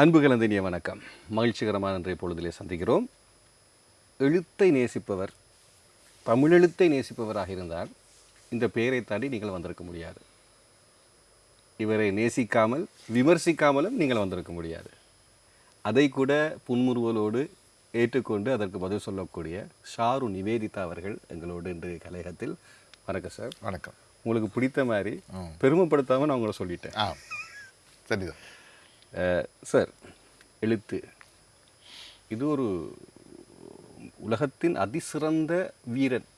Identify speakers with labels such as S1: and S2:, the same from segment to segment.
S1: அன்பு கலந்தினிய வணக்கம். மகிழ்ச்சிகரமான இன்றைய பொழுதிலே சந்திக்கிறோம். எழுத்தை நேசிப்பவர் தமிழெழுத்தை நேசிப்பவராக இருந்தால் இந்த பெயரை தாண்டி நீங்கள் வந்திருக்க முடியாது. இவரை நேசிக்காமல் விமர்சிக்காமலும் நீங்கள் வந்திருக்க முடியாது. அதை கூட புன்முறுவலோடு ஏற்றுக்கொண்டு அதற்கு பதில் சொல்லக்கூடிய ஷாரு நிவேதிதா அவர்கள் எங்களோடு இன்று கலையகத்தில். வணக்கம் சார்.
S2: வணக்கம்.
S1: உங்களுக்கு பிடித்த மாதிரி பெருமைப்படுத்தாமல் நான் உங்களை சொல்லிட்டேன்.
S2: ஆ சரிதான்.
S1: சார் எழுத்து. இது ஒரு உலகத்தின் அதிசிறந்த வீரன்.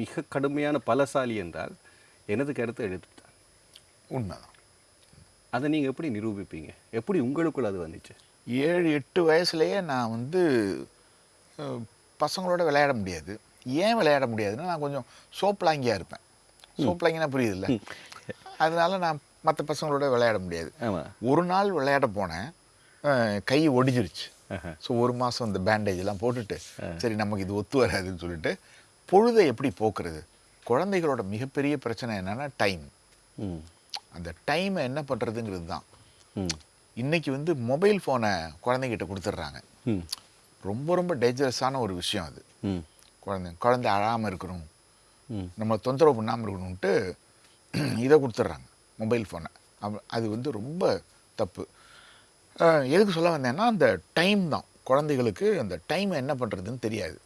S1: மிக கடுமையான பலசாலி என்றால் எனது கருத்து எழுத்து தான்.
S2: உண்மைதான்
S1: அதை நீங்கள் எப்படி நிரூபிப்பீங்க? எப்படி உங்களுக்குள்ள அது வந்துச்சு?
S2: ஏழு எட்டு வயசுலேயே நான் வந்து பசங்களோட விளையாட முடியாது. ஏன் விளையாட முடியாதுன்னா நான் கொஞ்சம் சோப்லாங்கியாக இருப்பேன். சோப்லாங்கினா புரியுதுல்ல? அதனால நான் மற்ற பசங்களோட விளையாட முடியாது. ஒரு நாள் விளையாட போனேன். கை ஒடிஞ்சிருச்சு. ஸோ ஒரு மாதம் இந்த பேண்டேஜ் எல்லாம் போட்டுட்டு சரி நமக்கு இது ஒத்து வராதுன்னு சொல்லிட்டு பொழுதை எப்படி போக்குறது? குழந்தைகளோட மிகப்பெரிய பிரச்சனை என்னன்னா டைம் அந்த டைமை என்ன பண்ணுறதுங்கிறது தான்.
S1: ம்.
S2: இன்னைக்கு வந்து மொபைல் ஃபோனை குழந்தைகிட்ட கொடுத்துட்றாங்க. ரொம்ப ரொம்ப டேஞ்சரஸான ஒரு விஷயம் அது. குழந்தை குழந்தை அழாமல் இருக்கணும்.
S1: ம்.
S2: நம்ம தொந்தரவு பண்ணாமல் இருக்கணும்ட்டு இதை கொடுத்துட்றாங்க. மொபைல் ஃபோனை. அது வந்து ரொம்ப தப்பு. எதுக்கு சொல்ல வந்தேன்னா அந்த டைம் தான். குழந்தைகளுக்கு அந்த டைமை என்ன பண்ணுறதுன்னு தெரியாது.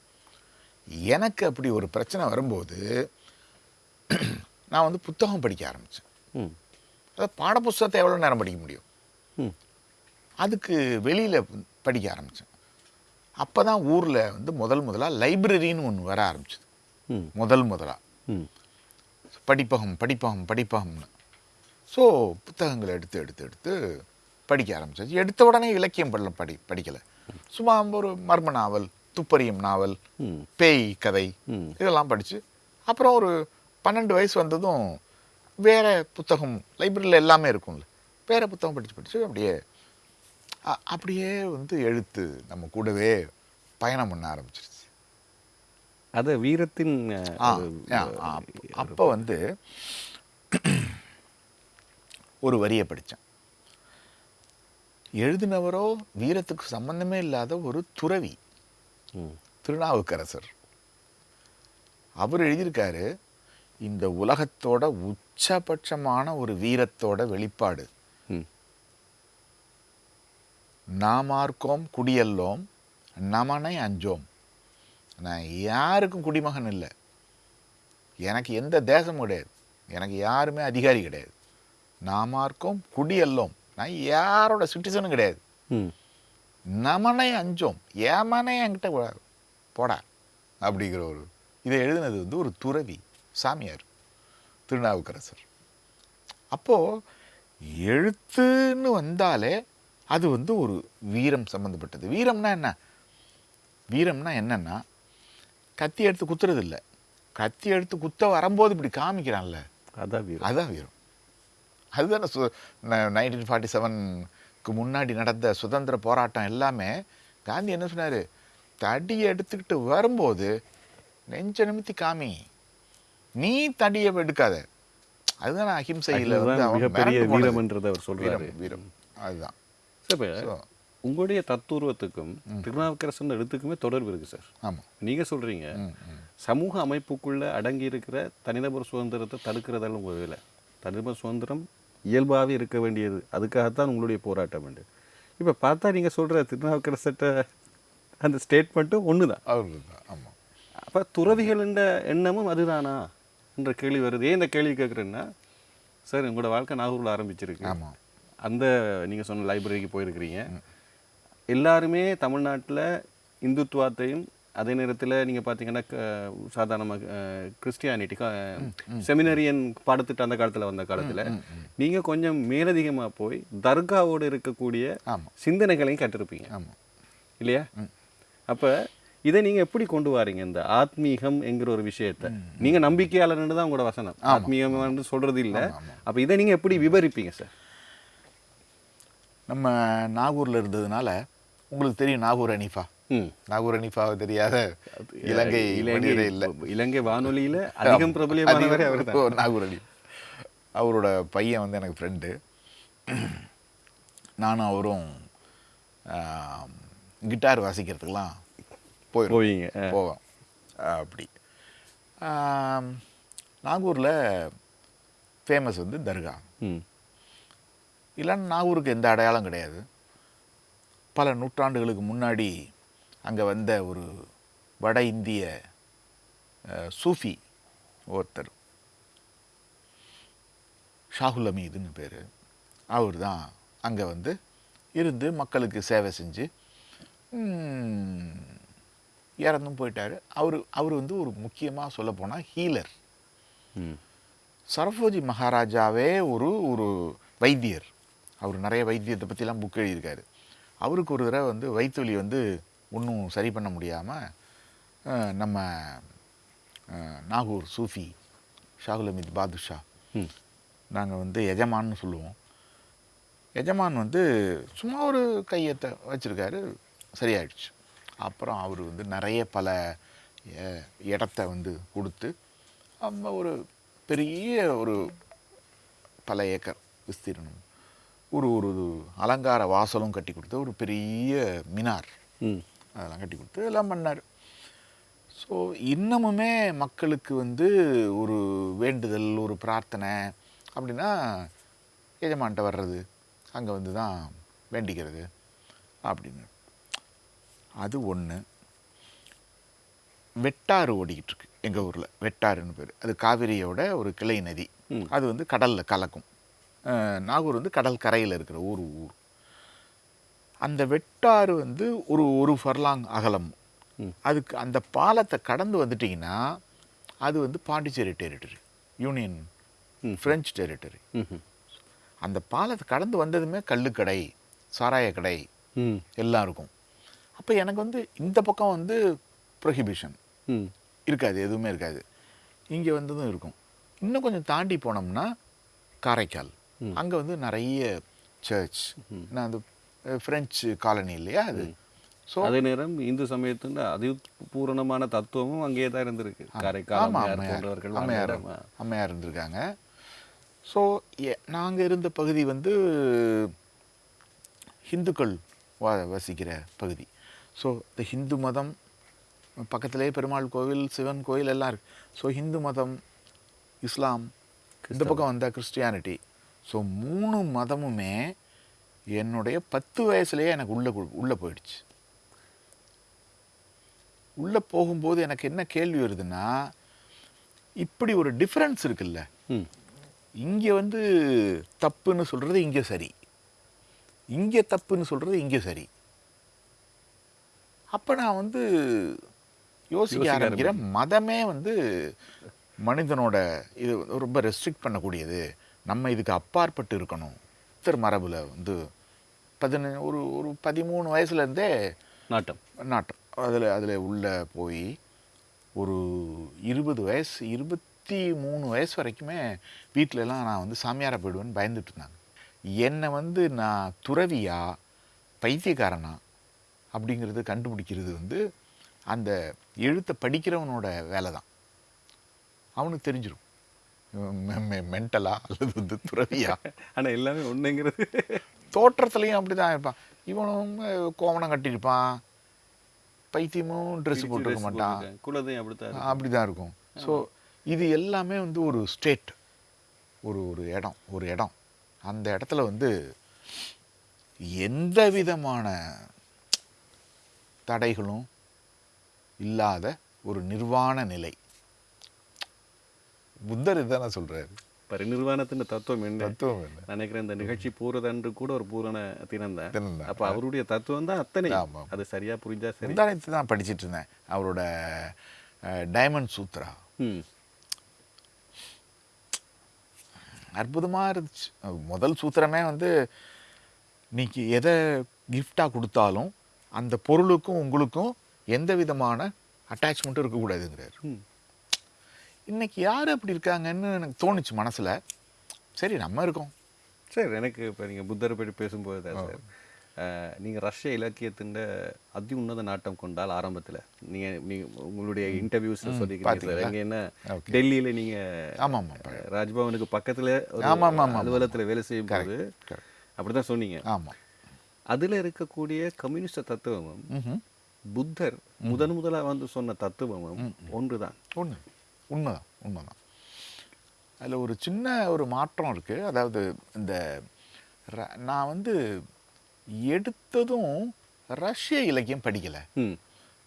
S2: எனக்கு அப்படி ஒரு பிரச்சனை வரும்போது நான் வந்து புத்தகம் படிக்க ஆரம்பித்தேன்
S1: ம்.
S2: அதாவது பாடப்புஸ்தகத்தை எவ்வளோ நேரம் படிக்க முடியும்?
S1: ம்.
S2: அதுக்கு வெளியில் படிக்க ஆரம்பித்தேன் அப்போ தான் ஊரில் வந்து முதல் முதலாக லைப்ரரின்னு ஒன்று வர ஆரம்பிச்சது. முதல் முதலாக
S1: ம்.
S2: படிப்பகம் படிப்பகம் படிப்பகம்னு. ஸோ புத்தகங்களை எடுத்து எடுத்து எடுத்து படிக்க ஆரம்பிச்சாச்சு. எடுத்த உடனே இலக்கியம் படல படி படிக்கலை. சும்மா ஒரு மர்ம நாவல் துப்பறியும் நாவல் பேய் கதை இதெல்லாம் படித்து அப்புறம் ஒரு பன்னெண்டு வயசு வந்ததும் வேறு புத்தகம் லைப்ரரியில் எல்லாமே இருக்கும்ல. வேறு புத்தகம் படித்து படித்து அப்படியே அப்படியே வந்து எழுத்து நம்ம கூடவே பயணம் பண்ண ஆரம்பிச்சிருச்சு.
S1: அதை வீரத்தின்
S2: அப்போ வந்து ஒரு வரியை படித்தேன். எழுதினவரோ வீரத்துக்கு சம்பந்தமே இல்லாத ஒரு துறவி திருநாவுக்கரசர். அவர் எழுதியிருக்காரு இந்த உலகத்தோட உச்சபட்சமான ஒரு வீரத்தோட வெளிப்பாடு. நாமார்க்கோம் குடியல்லோம் நமனை அஞ்சோம். நான் யாருக்கும் குடிமகன் இல்லை. எனக்கு எந்த தேசமும் கிடையாது. எனக்கு யாருமே அதிகாரி கிடையாது. நாமார்க்கோம் குடியல்லோம். நான் யாரோட சிட்டிசனும் கிடையாது. நமனை அஞ்சோம். ஏமனே என்கிட்ட போடா அப்படிங்கிற ஒரு இதை எழுதினது வந்து ஒரு துறவி சாமியார் திருநாவுக்கரசர். அப்போது எழுத்துன்னு வந்தாலே அது வந்து ஒரு வீரம் சம்மந்தப்பட்டது வீரம்னா என்ன? வீரம்னா என்னன்னா கத்தி எடுத்து குத்துறது இல்லை கத்தி எடுத்து குத்த வரும்போது இப்படி காமிக்கிறான்ல.
S1: அதான் வீரம்.
S2: அதுதான் வீரம். அதுதானே சு நைன்டீன் ஃபார்ட்டி செவனுக்கு முன்னாடி நடந்த சுதந்திர போராட்டம் எல்லாமே காந்தி என்ன சொன்னார்? தடியை எடுத்துக்கிட்டு வரும்போது நெஞ்ச நிமித்தி காமி நீ தடியை எடுக்காத. அதுதான் அஹிம்சையில் வந்து
S1: மிகப்பெரிய. வீரம்ன்றதை அவர் சொல்றாரு.
S2: வீரம் அதுதான்.
S1: சார் உங்களுடைய தத்துருவத்துக்கும் திருநாவுக்கரசன் எழுத்துக்குமே தொடர்பு இருக்கு சார்.
S2: ஆமாம்
S1: நீங்க சொல்றீங்க சமூக அமைப்புக்குள்ள அடங்கி இருக்கிற தனிநபர் சுதந்திரத்தை தடுக்கிறதால உங்க வேலை. தனிநபர் சுதந்திரம் இயல்பாகவே இருக்க வேண்டியது. அதுக்காகத்தான் உங்களுடைய போராட்டம் உண்டு. இப்போ பார்த்தா நீங்க சொல்ற திருநாவுக்கரசட்ட அந்த ஸ்டேட்மெண்ட்டும் ஒன்று தான்
S2: ஆமாம்
S1: அப்போ துறவிகள் என்ற எண்ணமும் அதுதானா? என்ற கேள்வி வருது. ஏன் இந்த கேள்வி கேட்குறேன்னா சார் உங்களோட வாழ்க்கை நாகூரில் ஆரம்பிச்சிருக்கு.
S2: ஆமாம்
S1: அந்த நீங்க சொன்ன லைப்ரரிக்கு போயிருக்கிறீங்க. எல்லாருமே தமிழ்நாட்டுல இந்துத்துவத்தையும் அதே நேரத்துல நீங்க பார்த்தீங்கன்னா க- சாதாரணமா கிறிஸ்டியானிட்டி செமினரியன் பாடத்திட்டம் அந்த காலத்துல வந்த காலத்துல நீங்க கொஞ்சம் மேலதிகமா போய் தர்காவோடு இருக்கக்கூடிய சிந்தனைகளையும் கற்றிருப்பீங்க.
S2: ஆமாம்
S1: இல்லையா? அப்ப இதை நீங்க எப்படி கொண்டு வாரீங்க? இந்த ஆத்மீகம் என்கிற ஒரு விஷயத்தை. நீங்க நம்பிக்கையாளர்னு தான் உங்களோட வசனம். ஆத்மீகம் சொல்றது இல்ல. அப்ப இதை நீங்க எப்படி விவரிப்பீங்க சார்?
S2: நம்ம நாகூரில் இருந்ததுனால உங்களுக்கு தெரியும் நாகூர் அனிஃபா
S1: ம்
S2: நாகூர் அனிஃபாவை தெரியாத இலங்கை மனிதரே இல்லை.
S1: இலங்கை வானொலியில அதிகம் பிரபலியமானவரே அவர் தான்
S2: நாகூர் அலி அவரோட பையன் வந்து எனக்கு ஃப்ரெண்டு நானும் அவரும் கிட்டார் வாசிக்கிறதுக்கெலாம்
S1: போவீங்க. ஆ.
S2: போவோம். அப்படி. நாகூரில் ஃபேமஸ் வந்து தர்கா. இல்லைன்னா நாகூருக்கு எந்த அடையாளம் கிடையாது. பல நூற்றாண்டுகளுக்கு முன்னாடி அங்கே வந்த ஒரு வட இந்திய சூஃபி ஒருத்தர். ஷாகுல் அமீதுன்னு பேர். அவர் தான் அங்கே வந்து இருந்து மக்களுக்கு சேவை செஞ்சு இறந்தும் போயிட்டார். அவர் அவர் வந்து ஒரு முக்கியமாக சொல்லப்போனால் ஹீலர்.
S1: ம்.
S2: சரபோஜி மகாராஜாவே ஒரு ஒரு வைத்தியர். அவர் நிறைய வைத்தியத்தை பற்றிலாம் புக் எழுதியிருக்காரு. அவருக்கு ஒரு தடவை வந்து வயிற்றுவலி வந்து ஒன்றும் சரி பண்ண முடியாமல் நம்ம நாகூர் சூஃபி ஷாகுல் அமீத் பாதுஷா நாங்கள் வந்து எஜமான்னு சொல்லுவோம். எஜமான் வந்து சும்மா ஒரு கையத்தை வச்சுருக்காரு சரியாயிடுச்சு. அப்புறம் அவர் வந்து நிறைய பல இடத்த வந்து கொடுத்து நம்ம ஒரு பெரிய ஒரு பல ஏக்கர் விஸ்தீர்ணம் ஒரு ஒரு அலங்கார வாசலும் கட்டி கொடுத்து ஒரு பெரிய மினார். அதெல்லாம் கட்டி கொடுத்து எல்லாம் பண்ணார். ஸோ இன்னமுமே மக்களுக்கு வந்து ஒரு வேண்டுதல் ஒரு பிரார்த்தனை அப்படின்னா எஜமான்ட்ட வர்றது அங்கே வந்து தான் வேண்டிக்கிறது அப்படின்னு. அது ஒன்று வெட்டாறு ஓடிக்கிட்டு இருக்கு எங்கள் ஊரில். வெட்டாறுன்னு பேர். அது காவிரியோட ஒரு கிளை நதி. அது வந்து கடலில் கலக்கும். நாகூர் வந்து கடல் கரையில் இருக்கிற ஒரு ஊர். அந்த வெட்டாறு வந்து ஒரு ஒரு ஃபர்லாங் அகலம். அதுக்கு அந்த பாலத்தை கடந்து வந்துட்டிங்கன்னா அது வந்து பாண்டிச்சேரி டெரிட்டரி யூனியன்
S1: ம்.
S2: ஃப்ரெஞ்ச் டெரிட்டரி அந்த பாலத்தை கடந்து வந்ததுமே கள்ளுக்கடை சாராய கடை எல்லாம் இருக்கும். அப்போ எனக்கு வந்து இந்த பக்கம் வந்து ப்ரொஹிபிஷன்
S1: ம்.
S2: இருக்காது எதுவுமே இருக்காது. இங்கே வந்ததும் இருக்கும். இன்னும் கொஞ்சம் தாண்டி போனோம்னா காரைக்கால். அங்கே வந்து நிறைய சர்ச் நான் அந்த அஹ், பிரெஞ்சு காலனி இல்லையா அது? ஸோ
S1: அதே நேரம் இந்து சமயத்தின் அதிபூரணமான தத்துவமும் அங்கேயே தான் இருந்திருக்கு. காரைக்கால் அம்மையார்
S2: அம்மையார் இருந்திருக்காங்க. ஸோ நாங்கள் இருந்த பகுதி வந்து ஹிந்துக்கள் வா வசிக்கிற பகுதி. ஸோ இந்த ஹிந்து மதம் பக்கத்திலே பெருமாள் கோவில் சிவன் கோவில் எல்லாம் இருக்கு. ஸோ ஹிந்து மதம் இஸ்லாம் இந்த பக்கம் வந்தால் கிறிஸ்டியானிட்டி. ஸோ மூணு மதமுமே என்னுடைய பத்து வயசுலேயே எனக்கு உள்ளே உள்ளே போயிடுச்சு. உள்ளே போகும்போது எனக்கு என்ன கேள்வி வருதுன்னா இப்படி ஒரு டிஃப்ரென்ஸ் இருக்குல்ல. இங்கே வந்து தப்புன்னு சொல்கிறது இங்கே சரி. இங்கே தப்புன்னு சொல்கிறது இங்கே சரி. அப்போ நான் வந்து யோசிக்க
S1: யோசிக்க
S2: ஆரம்பிக்கிறேன் மதமே வந்து மனிதனோட இது ரொம்ப ரெஸ்ட்ரிக்ட் பண்ணக்கூடியது. நம்ம இதுக்கு அப்பாற்பட்டு இருக்கணும். புத்தர் மரபில் வந்து பதின ஒரு ஒரு பதிமூணு வயசுலேருந்தே
S1: நாட்டம்.
S2: நாட்டம். அதில் அதில் உள்ளே போய் ஒரு இருபது வயசு இருபத்தி மூணு வயசு வரைக்குமே வீட்ல எல்லாம் நான் வந்து சாமியாரா போயிடுவேன்னு பயந்துட்டு இருந்தாங்க என்னை வந்து நான் துறவியா பைத்தியக்காரனா அப்படிங்கிறது கண்டுபிடிக்கிறது வந்து அந்த எழுத்தை படிக்கிறவனோட வேலை தான் அவனுக்கு தெரிஞ்சிடும் மென்டலா அல்லது வந்து துறவியா?
S1: ஆனா எல்லாமே ஒண்ணுங்கிறது.
S2: தோற்றத்துலையும் அப்படி தான் இருப்பான். இவனும் கோவணம் கட்டியிருப்பான். பைத்தியமும் ட்ரெஸ் போட்டிருக்க மாட்டான்.
S1: குலதையும் அப்படித்தான்.
S2: அப்படி தான் இருக்கும். ஸோ இது எல்லாமே வந்து ஒரு ஸ்டேட் ஒரு ஒரு இடம் ஒரு இடம். அந்த இடத்துல வந்து எந்த விதமான தடைகளும் இல்லாத ஒரு நிர்வாண நிலை. புத்தர் இதுதானே சொல்றாரு
S1: பரிநிர்வாணத்தின் தத்துவம் என்ன?
S2: தத்துவம் என்ன?
S1: நான் நினைக்கிறேன் இந்த நிகழ்ச்சி பூரதன்று கூட ஒரு பூரண தினம் தான்
S2: தினம்தான்.
S1: அப்ப அவருடைய தத்துவம் தான் அத்தனை.
S2: ஆமா.
S1: அது சரியா புரிஞ்சா சரி.
S2: முந்தானத்து தான் படிச்சிட்டு இருந்தேன். அவரோட டைமண்ட் சூத்ரா.
S1: ம்.
S2: அற்புதமாக இருந்துச்சு. முதல் சூத்திரமே வந்து நீக்கு எதை கிஃப்டாக கொடுத்தாலும் அந்த பொருளுக்கும் உங்களுக்கும் எந்த விதமான அட்டாச்மெண்ட்டும் இருக்கக்கூடாதுங்கிறாரு.
S1: ம்.
S2: இன்னைக்கு யார் அப்படி இருக்காங்கன்னு எனக்கு தோணுச்சு மனசில். சரி நம்ம இருக்கோம்.
S1: சரி எனக்கு இப்போ நீங்கள் புத்தரை பற்றி பேசும்போது தான் சார். அஹ், நீங்க ரஷ்ய இலக்கியத்தின் அதி உன்னத நாட்டம் கொண்டால் ஆரம்பத்துல. நீங்க நீங்க உங்களுடைய இன்டர்வியூஸ்ல சொல்லிக்கிறீங்க சார்? அங்க என்ன. டெல்லியில நீங்க
S2: ஆமாம் ஆமாம்
S1: ராஜ்பவனுக்கு பக்கத்துல ஒரு
S2: ஆமா, ஆமா, ஆமா.
S1: அலுவலகத்துல வேலை செய்யும் போது
S2: correct.
S1: அப்படிதான் சொன்னீங்க.
S2: ஆமாம்.
S1: அதில் இருக்கக்கூடிய கம்யூனிஸ்ட் தத்துவமும். புத்தர் முதன் முதலா வந்து சொன்ன தத்துவமும் ஒன்றுதான்.
S2: உண்மை உண்மைதான் உண்மைதான். அதில் ஒரு சின்ன ஒரு மாற்றம் இருக்குது அதாவது இந்த நான் வந்து எடுத்ததும் ரஷ்ய இலக்கியம் படிக்கலை.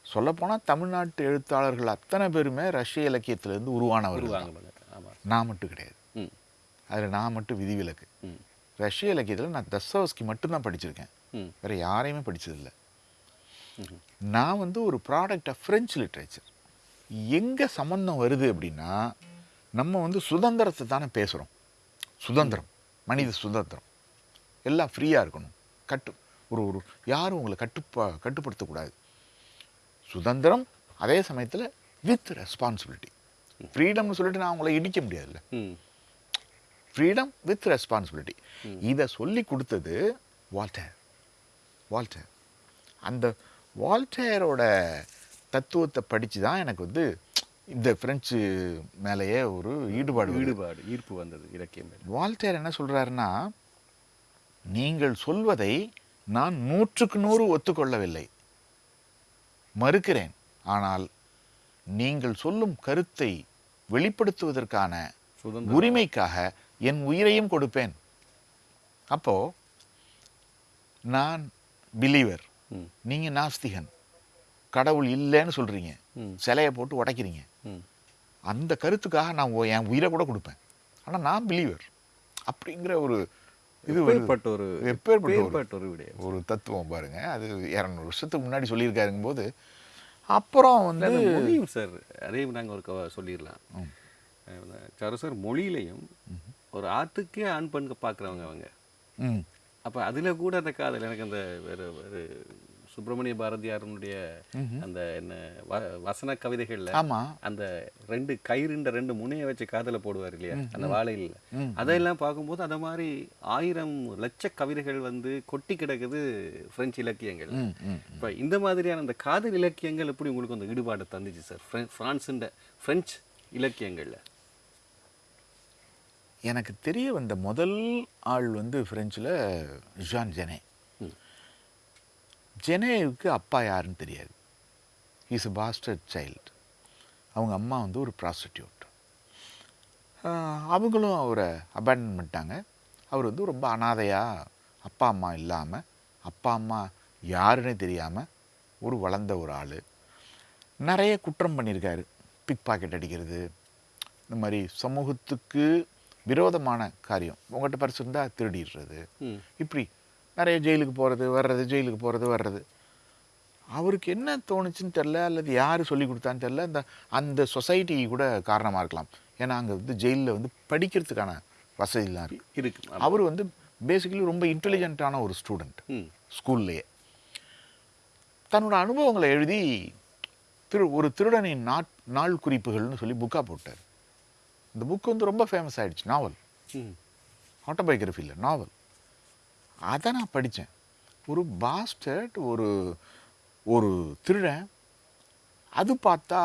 S2: சொல்லப்போனால் தமிழ்நாட்டு எழுத்தாளர்கள் அத்தனை பேருமே ரஷ்ய இலக்கியத்திலேருந்து உருவானவர்கள். நான் மட்டும் கிடையாது. அதில் நான் மட்டும் விதிவிலக்கு. ரஷ்ய இலக்கியத்தில் நான் தஸ்தவஸ்கி மட்டும்தான் படிச்சிருக்கேன். வேறு யாரையுமே படிச்சதில்லை.
S1: ம்ஹும்.
S2: நான் வந்து ஒரு ப்ராடக்ட் ஆஃப் ஃப்ரெஞ்சு லிட்ரேச்சர் எங்கே சம்மந்தம் வருது அப்படின்னா நம்ம வந்து சுதந்திரத்தை தானே பேசுகிறோம் சுதந்திரம். மனித சுதந்திரம். எல்லாம் ஃப்ரீயாக இருக்கணும். கட்டு ஒரு ஒரு யாரும் உங்களை கட்டுப்பா கட்டுப்படுத்தக்கூடாது. சுதந்திரம் அதே சமயத்தில் வித் ரெஸ்பான்சிபிலிட்டி ஃப்ரீடம்னு சொல்லிட்டு நான் உங்களை இடிக்க முடியாதுல்ல. ஃப்ரீடம் வித் ரெஸ்பான்சிபிலிட்டி இதை சொல்லி கொடுத்தது வால்டேர். வால்டேர். அந்த வால்டேரோட தத்துவத்தை படித்து தான் எனக்கு வந்து இந்த ஃப்ரெஞ்சு மேலேயே ஒரு ஈடுபாடு.
S1: ஈடுபாடு ஈர்ப்பு வந்தது இலக்கியம்.
S2: வால்டேர் என்ன சொல்றாருன்னா நீங்கள் சொல்வதை நான் நூற்றுக்கு நூறு ஒத்துக்கொள்ளவில்லை. மறுக்கிறேன். ஆனால் நீங்கள் சொல்லும் கருத்தை வெளிப்படுத்துவதற்கான உரிமைக்காக என் உயிரையும் கொடுப்பேன். அப்போ நான் பிலீவர்
S1: ம்.
S2: நீங்க நாஸ்திகன். கடவுள் இல்லைன்னு சொல்றீங்க.
S1: ம்.
S2: சிலையை போட்டு உடைக்கிறீங்க. அந்த கருத்துக்காக நான் என் உயிரை கூட கொடுப்பேன். ஆனா நான் பிலீவர் அப்படிங்கிற ஒரு இது.
S1: எப்பேற்பட்ட ஒரு
S2: எப்பேற்பட்ட ஒரு-
S1: விடயம்.
S2: ஒரு தத்துவம் பாருங்க. அது இரநூறு வருஷத்துக்கு முன்னாடி சொல்லியிருக்காருங்க போது அப்புறம் வந்து
S1: மொழியும் சார் அதையும் நாங்கள் ஒரு சொல்லிடலாம். சாரு சார் மொழியிலையும் ஒரு ஆத்துக்கே ஆண் பெண்க பார்க்குறவங்க அவங்க. அப்போ அதில் கூட அந்த காதல் எனக்கு அந்த வேறு வேறு சுப்பிரமணிய பாரதியாரனுடைய அந்த என்ன வ- வசன கவிதைகளில் அந்த ரெண்டு கயிறுண்ட ரெண்டு முனையை வச்சு காதல போடுவார் இல்லையா? அந்த வாழையில். அதையெல்லாம் பார்க்கும்போது அந்த மாதிரி ஆயிரம் லட்ச கவிதைகள் வந்து கொட்டி கிடக்குது பிரெஞ்சு இலக்கியங்கள். இப்போ இந்த மாதிரியான அந்த காதல் இலக்கியங்கள் எப்படி உங்களுக்கு அந்த ஈடுபாடு தந்துச்சு சார்? பிரான்ஸுண்ட பிரெஞ்சு இலக்கியங்கள்ல.
S2: எனக்கு தெரிய வந்த முதல் ஆள் வந்து ஃப்ரெஞ்சில் ஜான் ஜெனே. ஜெனேவுக்கு அப்பா யாருன்னு தெரியாது. இஸ் a bastard சைல்டு அவங்க அம்மா வந்து ஒரு ப்ராஸ்டிடியூட் அவங்களும் அவரை அபேண்டன் பண்ணிட்டாங்க. அவர் வந்து ரொம்ப அனாதையாக அப்பா அம்மா இல்லாமல் அப்பா அம்மா யாருன்னே தெரியாமல் ஒரு வளர்ந்த ஒரு ஆள். நிறைய குற்றம் பண்ணியிருக்காரு. பிக் பாக்கெட் அடிக்கிறது. இந்த மாதிரி சமூகத்துக்கு விரோதமான காரியம். உங்கள்கிட்ட பரிசு இருந்தால் திருடிடுறது. இப்படி நிறைய ஜெயிலுக்கு போகிறது வர்றது ஜெயிலுக்கு போகிறது வர்றது. அவருக்கு என்ன தோணுச்சுன்னு தெரில அல்லது யார் சொல்லி கொடுத்தான்னு தெரில அந்த அந்த சொசைட்டி கூட காரணமாக இருக்கலாம். ஏன்னா அங்கே வந்து ஜெயிலில் வந்து படிக்கிறதுக்கான வசதிலாம் இருக்குது
S1: இருக்கு.
S2: அவர் வந்து பேசிக்கலி ரொம்ப இன்டெலிஜென்ட்டான ஒரு ஸ்டூடெண்ட் ஸ்கூல்லையே. தன்னோட அனுபவங்களை எழுதி திரு ஒரு திருடனின் நாட் நாள் குறிப்புகள்னு சொல்லி புக்காக போட்டார். இந்த புக் வந்து ரொம்ப ஃபேமஸ் ஆயிடுச்சு நாவல் ஆட்டோபயோகிராஃபி இல்லை நாவல் அதை நான் படித்தேன். ஒரு பாஸ்டர்ட் ஒரு ஒரு திருடன் அது பார்த்தா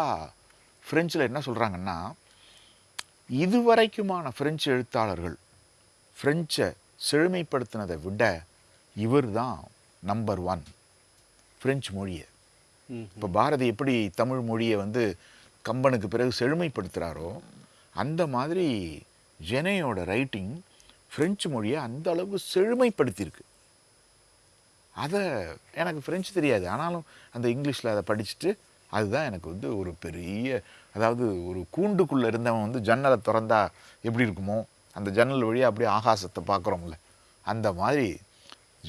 S2: ஃப்ரெஞ்சில் என்ன சொல்கிறாங்கன்னா இதுவரைக்குமான ஃப்ரெஞ்சு எழுத்தாளர்கள் ஃப்ரெஞ்சை செழுமைப்படுத்தினதை விட இவர் தான் நம்பர் ஒன் ஃப்ரெஞ்சு மொழியை. இப்போ பாரதி எப்படி தமிழ் மொழியை வந்து கம்பனுக்கு பிறகு செழுமைப்படுத்துகிறாரோ அந்த மாதிரி ஜெனையோட ரைட்டிங் ஃப்ரெஞ்சு மொழியை அந்த அளவு செழுமைப்படுத்தியிருக்கு. அதை எனக்கு ஃப்ரெஞ்சு தெரியாது. ஆனாலும் அந்த இங்கிலீஷில் அதை படிச்சுட்டு அதுதான் எனக்கு வந்து ஒரு பெரிய அதாவது ஒரு கூண்டுக்குள்ளே இருந்தவன் வந்து ஜன்னலை திறந்தா எப்படி இருக்குமோ அந்த ஜன்னல் வழியாக அப்படியே ஆகாசத்தை பார்க்குறோம்ல அந்த மாதிரி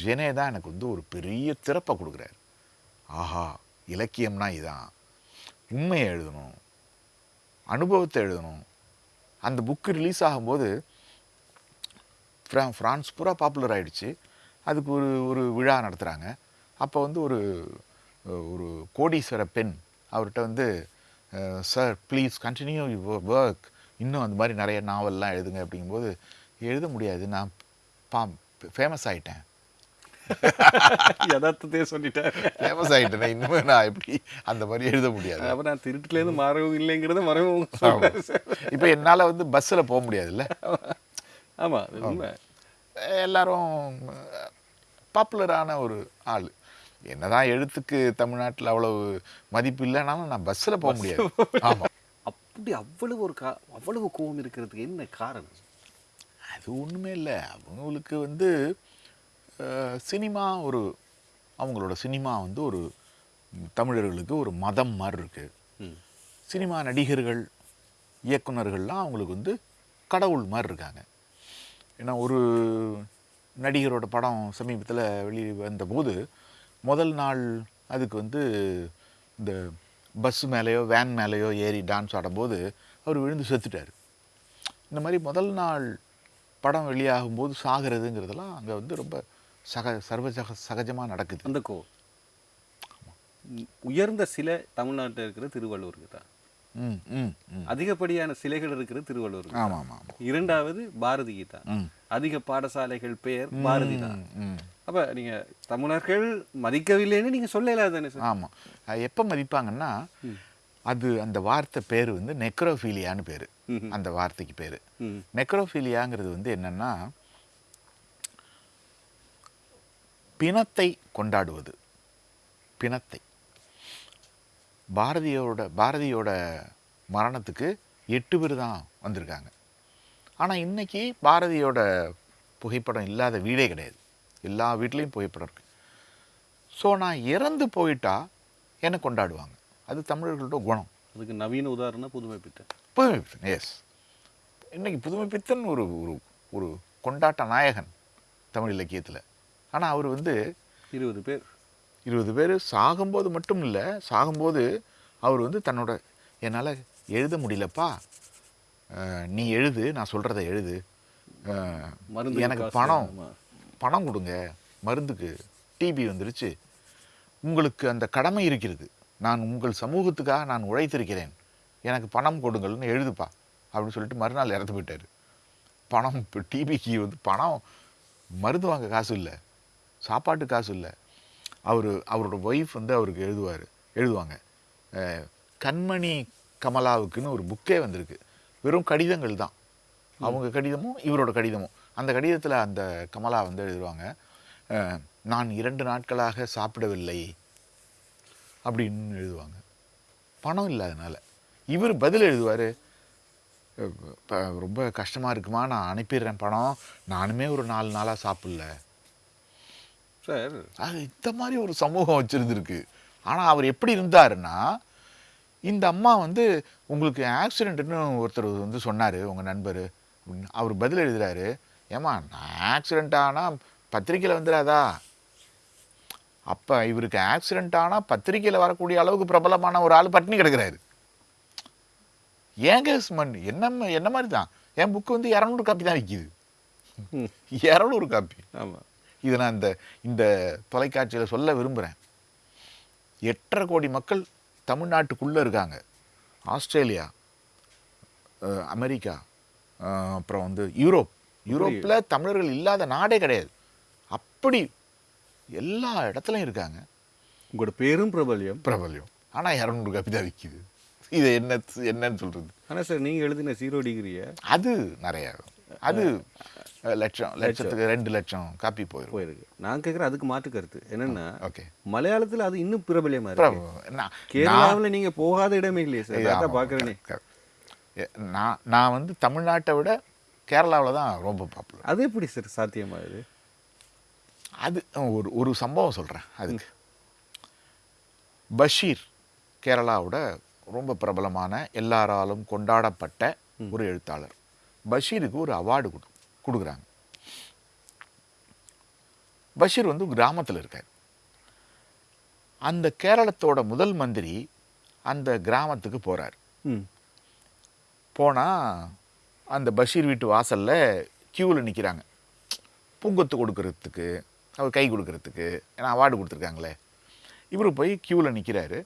S2: ஜெனே தான் எனக்கு வந்து ஒரு பெரிய திறப்பை கொடுக்குறாரு. ஆஹா இலக்கியம்னா இதான். உண்மையை எழுதணும் அனுபவத்தை எழுதணும். அந்த புக்கு ரிலீஸ் ஆகும்போது ஃப்ரா ஃப்ரான்ஸ் பூரா பாப்புலர் ஆயிடுச்சு. அதுக்கு ஒரு ஒரு விழா நடத்துகிறாங்க அப்போ வந்து ஒரு ஒரு கோடீஸ்வர பெண் அவர்கிட்ட வந்து சார் ப்ளீஸ் கண்டினியூ ஒர்க். இன்னும் அந்த மாதிரி நிறைய நாவல்லாம் எழுதுங்க. அப்படிங்கும்போது எழுத முடியாது. நான் பா ஃபேமஸ் ஆயிட்டேன்.
S1: யதார்த்தத்தையே சொல்லிட்டார்.
S2: ஃபேமஸ் ஆகிட்டேன் இன்னுமே நான் எப்படி அந்த மாதிரி எழுத முடியாது?
S1: அப்ப நான் திருட்டுலேருந்து மாறவும் இல்லைங்கிறத மறவும்
S2: இப்போ என்னால் வந்து பஸ்ஸில் போக முடியாதுல்ல?
S1: ஆமா அது உண்மை.
S2: எல்லாரும் பாப்புலரான ஒரு ஆள். என்னதான் எழுத்துக்கு தமிழ்நாட்டில் அவ்வளவு மதிப்பு இல்லைனாலும் நான் பஸ்ஸில் போக முடியாது. ஆமாம்
S1: அப்படி அவ்வளவு ஒரு கா அவ்வளவு கோபம் இருக்கிறதுக்கு என்ன காரணம்?
S2: அது ஒன்றுமே இல்லை. அவங்களுக்கு வந்து சினிமா ஒரு அவங்களோட சினிமா வந்து ஒரு தமிழர்களுக்கு ஒரு மதம் மாதிரி இருக்குது சினிமா நடிகர்கள் இயக்குனர்கள்லாம் அவங்களுக்கு வந்து கடவுள் மாதிரி இருக்காங்க. ஏன்னா ஒரு நடிகரோட படம் சமீபத்தில் வெளியே வந்தபோது முதல் நாள் அதுக்கு வந்து இந்த பஸ் மேலேயோ வேன் மேலேயோ ஏறி டான்ஸ் ஆடும்போது அவர் விழுந்து செத்துட்டார். இந்த மாதிரி முதல் நாள் படம் வெளியாகும்போது சாகிறதுங்கிறதெல்லாம் அங்கே வந்து ரொம்ப சக சர்வசக சகஜமாக நடக்குது.
S1: அந்த கோ. உயர்ந்த சிலை தமிழ்நாட்டில் இருக்கிற திருவள்ளுவருக்கு தான். அதிகப்படியான சிலைகள் இருக்கிற திருவள்ளுவருக்கு
S2: ஆமாம் ஆமாம். ஆமாம்
S1: இரண்டாவது பாரதிக்கு தான்
S2: ம்.
S1: அதிக பாடசாலைகள் பெயர் பாரதி தான். அப்ப நீங்க தமிழர்கள் மதிக்கவில்லைன்னு நீங்க சொல்லல தானே சார்?
S2: ஆமாம். எப்போ மதிப்பாங்கன்னா அது அந்த வார்த்தை பேர் வந்து நெக்ரோஃபீலியான்னு பேர். அந்த வார்த்தைக்கு பேர். நெக்ரோஃபீலியாங்கிறது வந்து என்னன்னா பிணத்தை கொண்டாடுவது. பிணத்தை. பாரதியோட பாரதியோட மரணத்துக்கு எட்டு பேர் தான் வந்திருக்காங்க. ஆனால் இன்னைக்கு பாரதியோட புகைப்படம் இல்லாத வீடே கிடையாது. எல்லா வீட்லேயும் புகைப்படம் இருக்கு. ஸோ நான் இறந்து போயிட்டா என்னை கொண்டாடுவாங்க. அது தமிழர்களோட குணம்.
S1: அதுக்கு நவீன உதாரணம் புதுமை பித்தன்
S2: புதுமை பித்தன் எஸ் இன்னைக்கு புதுமை பித்தன் ஒரு ஒரு ஒரு கொண்டாட்ட நாயகன் தமிழ் இலக்கியத்தில். ஆனால் அவர் வந்து
S1: இருபது பேர்.
S2: இருபது பேர் சாகும்போது மட்டும் இல்லை சாகும்போது அவர் வந்து தன்னோட என்னால் எழுத முடியலப்பா. நீ எழுது நான் சொல்கிறத எழுது.
S1: மருந்து
S2: எனக்கு பணம். பணம் கொடுங்க. மருந்துக்கு டிபி வந்துருச்சு. உங்களுக்கு அந்த கடமை இருக்கிறது. நான் உங்கள் சமூகத்துக்காக நான் உழைத்திருக்கிறேன். எனக்கு பணம் கொடுங்கள்னு எழுதுப்பா. அப்படின்னு சொல்லிட்டு மறுநாள் இறந்து போயிட்டார். பணம் இப்போ டிபிக்கு வந்து பணம் மருந்து வாங்க காசு இல்லை. சாப்பாட்டு காசு இல்லை. அவர் அவரோட ஒய்ஃப் வந்து அவருக்கு எழுதுவார் எழுதுவாங்க. கண்மணி கமலாவுக்குன்னு ஒரு புக்கே வந்திருக்கு. வெறும் கடிதங்கள் தான். அவங்க கடிதமும் இவரோட கடிதமும். அந்த கடிதத்தில் அந்த கமலா வந்து எழுதுவாங்க நான் இரண்டு நாட்களாக சாப்பிடவில்லை அப்படின்னு எழுதுவாங்க. பணம் இல்லாதனால இவர் பதில் எழுதுவார் ரொம்ப கஷ்டமாக இருக்குமா நான் அனுப்பிடுறேன் பணம். நானுமே ஒரு நாலு நாளாக சாப்பிடல.
S1: சார்.
S2: அது இந்த மாதிரி ஒரு சமூகம் வச்சுருந்துருக்கு. ஆனால் அவர் எப்படி இருந்தாருன்னா இந்த அம்மா வந்து உங்களுக்கு ஆக்சிடென்ட்னு ஒருத்தர் வந்து சொன்னார் உங்கள் நண்பர் அப்படின்னு அவர் பதில் எழுதுறாரு. ஏமா நான் ஆக்சிடென்ட் ஆனால் பத்திரிக்கையில் வந்துடாதா? அப்போ இவருக்கு ஆக்சிடென்ட் ஆனால் பத்திரிக்கையில் வரக்கூடிய அளவுக்கு பிரபலமான ஒரு ஆள் பட்டினி கிடக்குறாரு. ஏங்க சுமன் என்ன என்ன மாதிரி தான்? என் புக்கு வந்து இரநூறு காப்பி தான் விற்கிது. இரநூறு காப்பி
S1: ஆமா.
S2: இதை நான் இந்த இந்த தொலைக்காட்சியில் சொல்ல விரும்புகிறேன் எட்டரை கோடி மக்கள் தமிழ்நாட்டுக்குள்ளே இருக்காங்க. ஆஸ்திரேலியா அமெரிக்கா அப்புறம் வந்து யூரோப். யூரோப்பில் தமிழர்கள் இல்லாத நாடே கிடையாது. அப்படி எல்லா இடத்துலையும் இருக்காங்க.
S1: உங்களோட பேரும் பிரபல்யம்.
S2: பிரபல்யம். ஆனால் இரநூறு காப்பி தான் விற்கிது இது என்ன என்னன்னு சொல்கிறது
S1: ஆனா சார் நீங்க எழுதின ஜீரோ டிகிரிய
S2: அது நிறைய. அது லட்சம் லட்சத்துக்கு ரெண்டு லட்சம் காப்பி போயிடும்
S1: போயிருக்கு. நான் கேட்குறேன் அதுக்கு மாற்று கருத்து. என்னன்னா
S2: ஓகே.
S1: மலையாளத்துல அது இன்னும் பிரபல்யமா இருக்கு. கேரளாவுல நீங்க போகாத இடமே இல்லையே சார். அதான்.
S2: எ- நான் நான் வந்து தமிழ்நாட்டை விட கேரளாவில் தான் ரொம்ப பாப்புலர்
S1: அது எப்படி சார் சாத்தியமாகுது
S2: அது? ஒரு ஒரு சம்பவம் சொல்கிறேன் அதுக்கு. பஷீர் கேரளாவோட ரொம்ப பிரபலமான எல்லாராலும் கொண்டாடப்பட்ட ஒரு எழுத்தாளர். பஷீருக்கு ஒரு அவார்டு கொடு கொடுக்குறாங்க. பஷீர் வந்து கிராமத்தில் இருக்கார். அந்த கேரளத்தோட முதல் மந்திரி அந்த கிராமத்துக்கு போகிறார்
S1: ம்.
S2: போனால் அந்த பஷீர் வீட்டு வாசலில் க்யூவில் நிற்கிறாங்க பூங்கொத்து கொடுக்கறதுக்கு அவர் கை கொடுக்கறதுக்கு ஏன்னா அவார்டு கொடுத்துருக்காங்களே. இவர் போய் க்யூவில் நிற்கிறாரு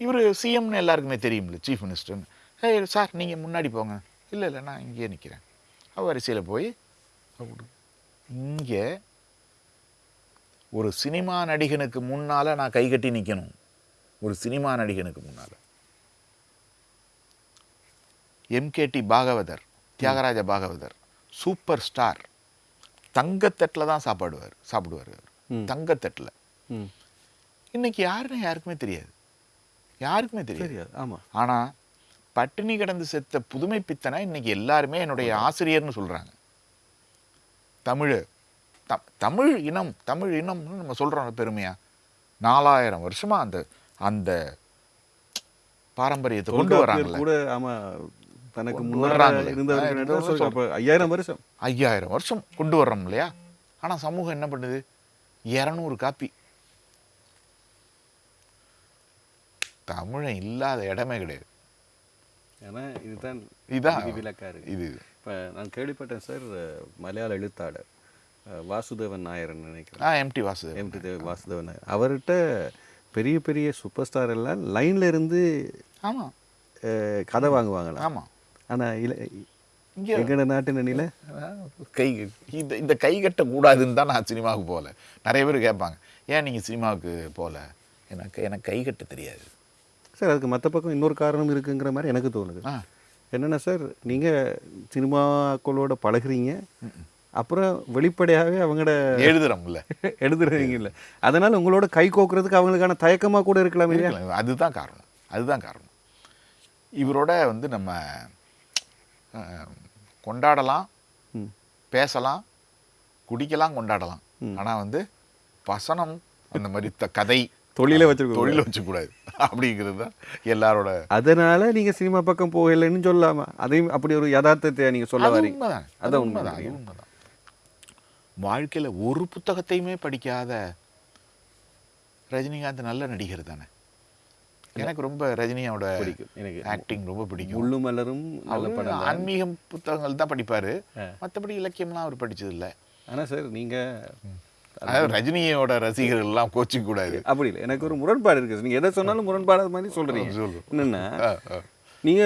S2: இவர் சிஎம்னு எல்லாருக்குமே தெரியும்ல சீஃப் மினிஸ்டர்னு சார் நீங்கள் முன்னாடி போங்க. இல்லை இல்லை நான் இங்கேயே நிற்கிறேன் அவர் வரிசையில் போய் இங்கே ஒரு சினிமா நடிகனுக்கு முன்னால் நான் கை கட்டி நிற்கணும் ஒரு சினிமா நடிகனுக்கு முன்னால். MKT Bhagavathar Thyagaraja Bhagavathar super star தங்கத்தட்டில் தான் சாப்பாடுவார் சாப்பிடுவார் அவர். தங்கத்தட்டில். இன்னைக்கு யாருன்னு யாருக்குமே தெரியாது. யாருக்குமே தெரியாது.
S1: தெரியாது ஆமாம்
S2: ஆனா பட்டினி கிடந்து செத்த புதுமை பித்தனை இன்னைக்கு எல்லாருமே என்னுடைய ஆசிரியர்னு சொல்றாங்க. தமிழ் த- தமிழ் இனம் தமிழ் இனம்னு நம்ம சொல்றோம் பெருமையா? நாலாயிரம் வருஷமா அந்த அந்த பாரம்பரியத்தை கொண்டு வராங்கல்ல.
S1: கூட தனக்கு முன்னாடி ஐயாயிரம் வருஷம்.
S2: ஐயாயிரம் வருஷம் கொண்டு வர்றோம் இல்லையா? ஆனா சமூகம் என்ன பண்ணுது? இரநூறு காப்பி. தமிழன் இல்லாத இடமே கிடையாது.
S1: ஏன்னா இதுதான் விதிவிலக்கா இருக்கு
S2: இது
S1: இப்போ நான் கேள்விப்பட்டேன் சார் மலையாள எழுத்தாளர். வாசுதேவன் நாயர்னு நினைக்கிறேன்?
S2: ஆ எம்டி வாசு
S1: எம்டி தேவ் வாசுதேவன் நாயர். அவர்கிட்ட பெரிய பெரிய சூப்பர் ஸ்டார் எல்லாம் லைன்ல இருந்து
S2: ஆமா.
S1: அஹ், கதை வாங்குவாங்களாம்
S2: ஆமா.
S1: ஆனா இல்ல எங்கட நாட்டு நனில
S2: கை இந்த இந்த கை கட்ட கூடாதுன்னு தான் நான் சினிமாவுக்கு போகல. நிறைய பேர் கேட்பாங்க ஏன் நீங்கள் சினிமாவுக்கு போகல? எனக்கு எனக்கு கை கட்ட தெரியாது.
S1: சார் அதுக்கு மற்ற பக்கம் இன்னொரு காரணம் இருக்குங்கிற மாதிரி எனக்கு தோணுது. என்னென்ன சார் நீங்கள் சினிமாக்களோட பழகுறீங்க. அப்புறம் வெளிப்படையாகவே அவங்களோட
S2: எழுதுறோம்ல.
S1: எழுதுறீங்கல்ல. அதனால உங்களோட கை கோக்குறதுக்கு அவங்களுக்கான தயக்கமாக கூட இருக்கலாம் இல்லையா.
S2: அதுதான் காரணம். அதுதான் காரணம். இவரோட வந்து நம்ம கொண்டாடலாம். பேசலாம் குடிக்கலாம் கொண்டாடலாம். ஆனா வந்து வசனம் அந்த மாதிரி த- கதை
S1: தொழிலை வச்சிருக்க
S2: தொழில வச்சுக்கூடாது அப்படிங்கிறது தான் எல்லாரோட
S1: அதனால நீங்க சினிமா பக்கம் போகலைன்னு சொல்லலாமா அதையும் அப்படி ஒரு யதார்த்தத்தை நீங்க சொல்ல வரீங்க? அதான்
S2: உண்மைதான். உண்மைதான். வாழ்க்கையில ஒரு புத்தகத்தையுமே படிக்காத ரஜினிகாந்த் நல்ல நடிகர் தானே? எனக்கு ரொம்ப ரஜினியோட
S1: பிடிக்கும். எனக்கு
S2: ஆக்டிங் ரொம்ப பிடிக்கும்.
S1: முள்ளு மலரும்
S2: ஆன்மீகம் புத்தகங்கள் தான் படிப்பாரு. மற்றபடி இலக்கியம்லாம் அவர் படிச்சது இல்ல
S1: ஆனா சார் நீங்க
S2: அதாவது ரஜினியோட ரசிகர்கள் எல்லாம் கோச்சிக்க கூடாது.
S1: அப்படி இல்லை. எனக்கு ஒரு முரண்பாடு இருக்கு. நீங்க எதை சொன்னாலும் முரண்பாடாத மாதிரி சொல்றீங்க.
S2: சொல்லு.
S1: என்னன்னா. நீங்க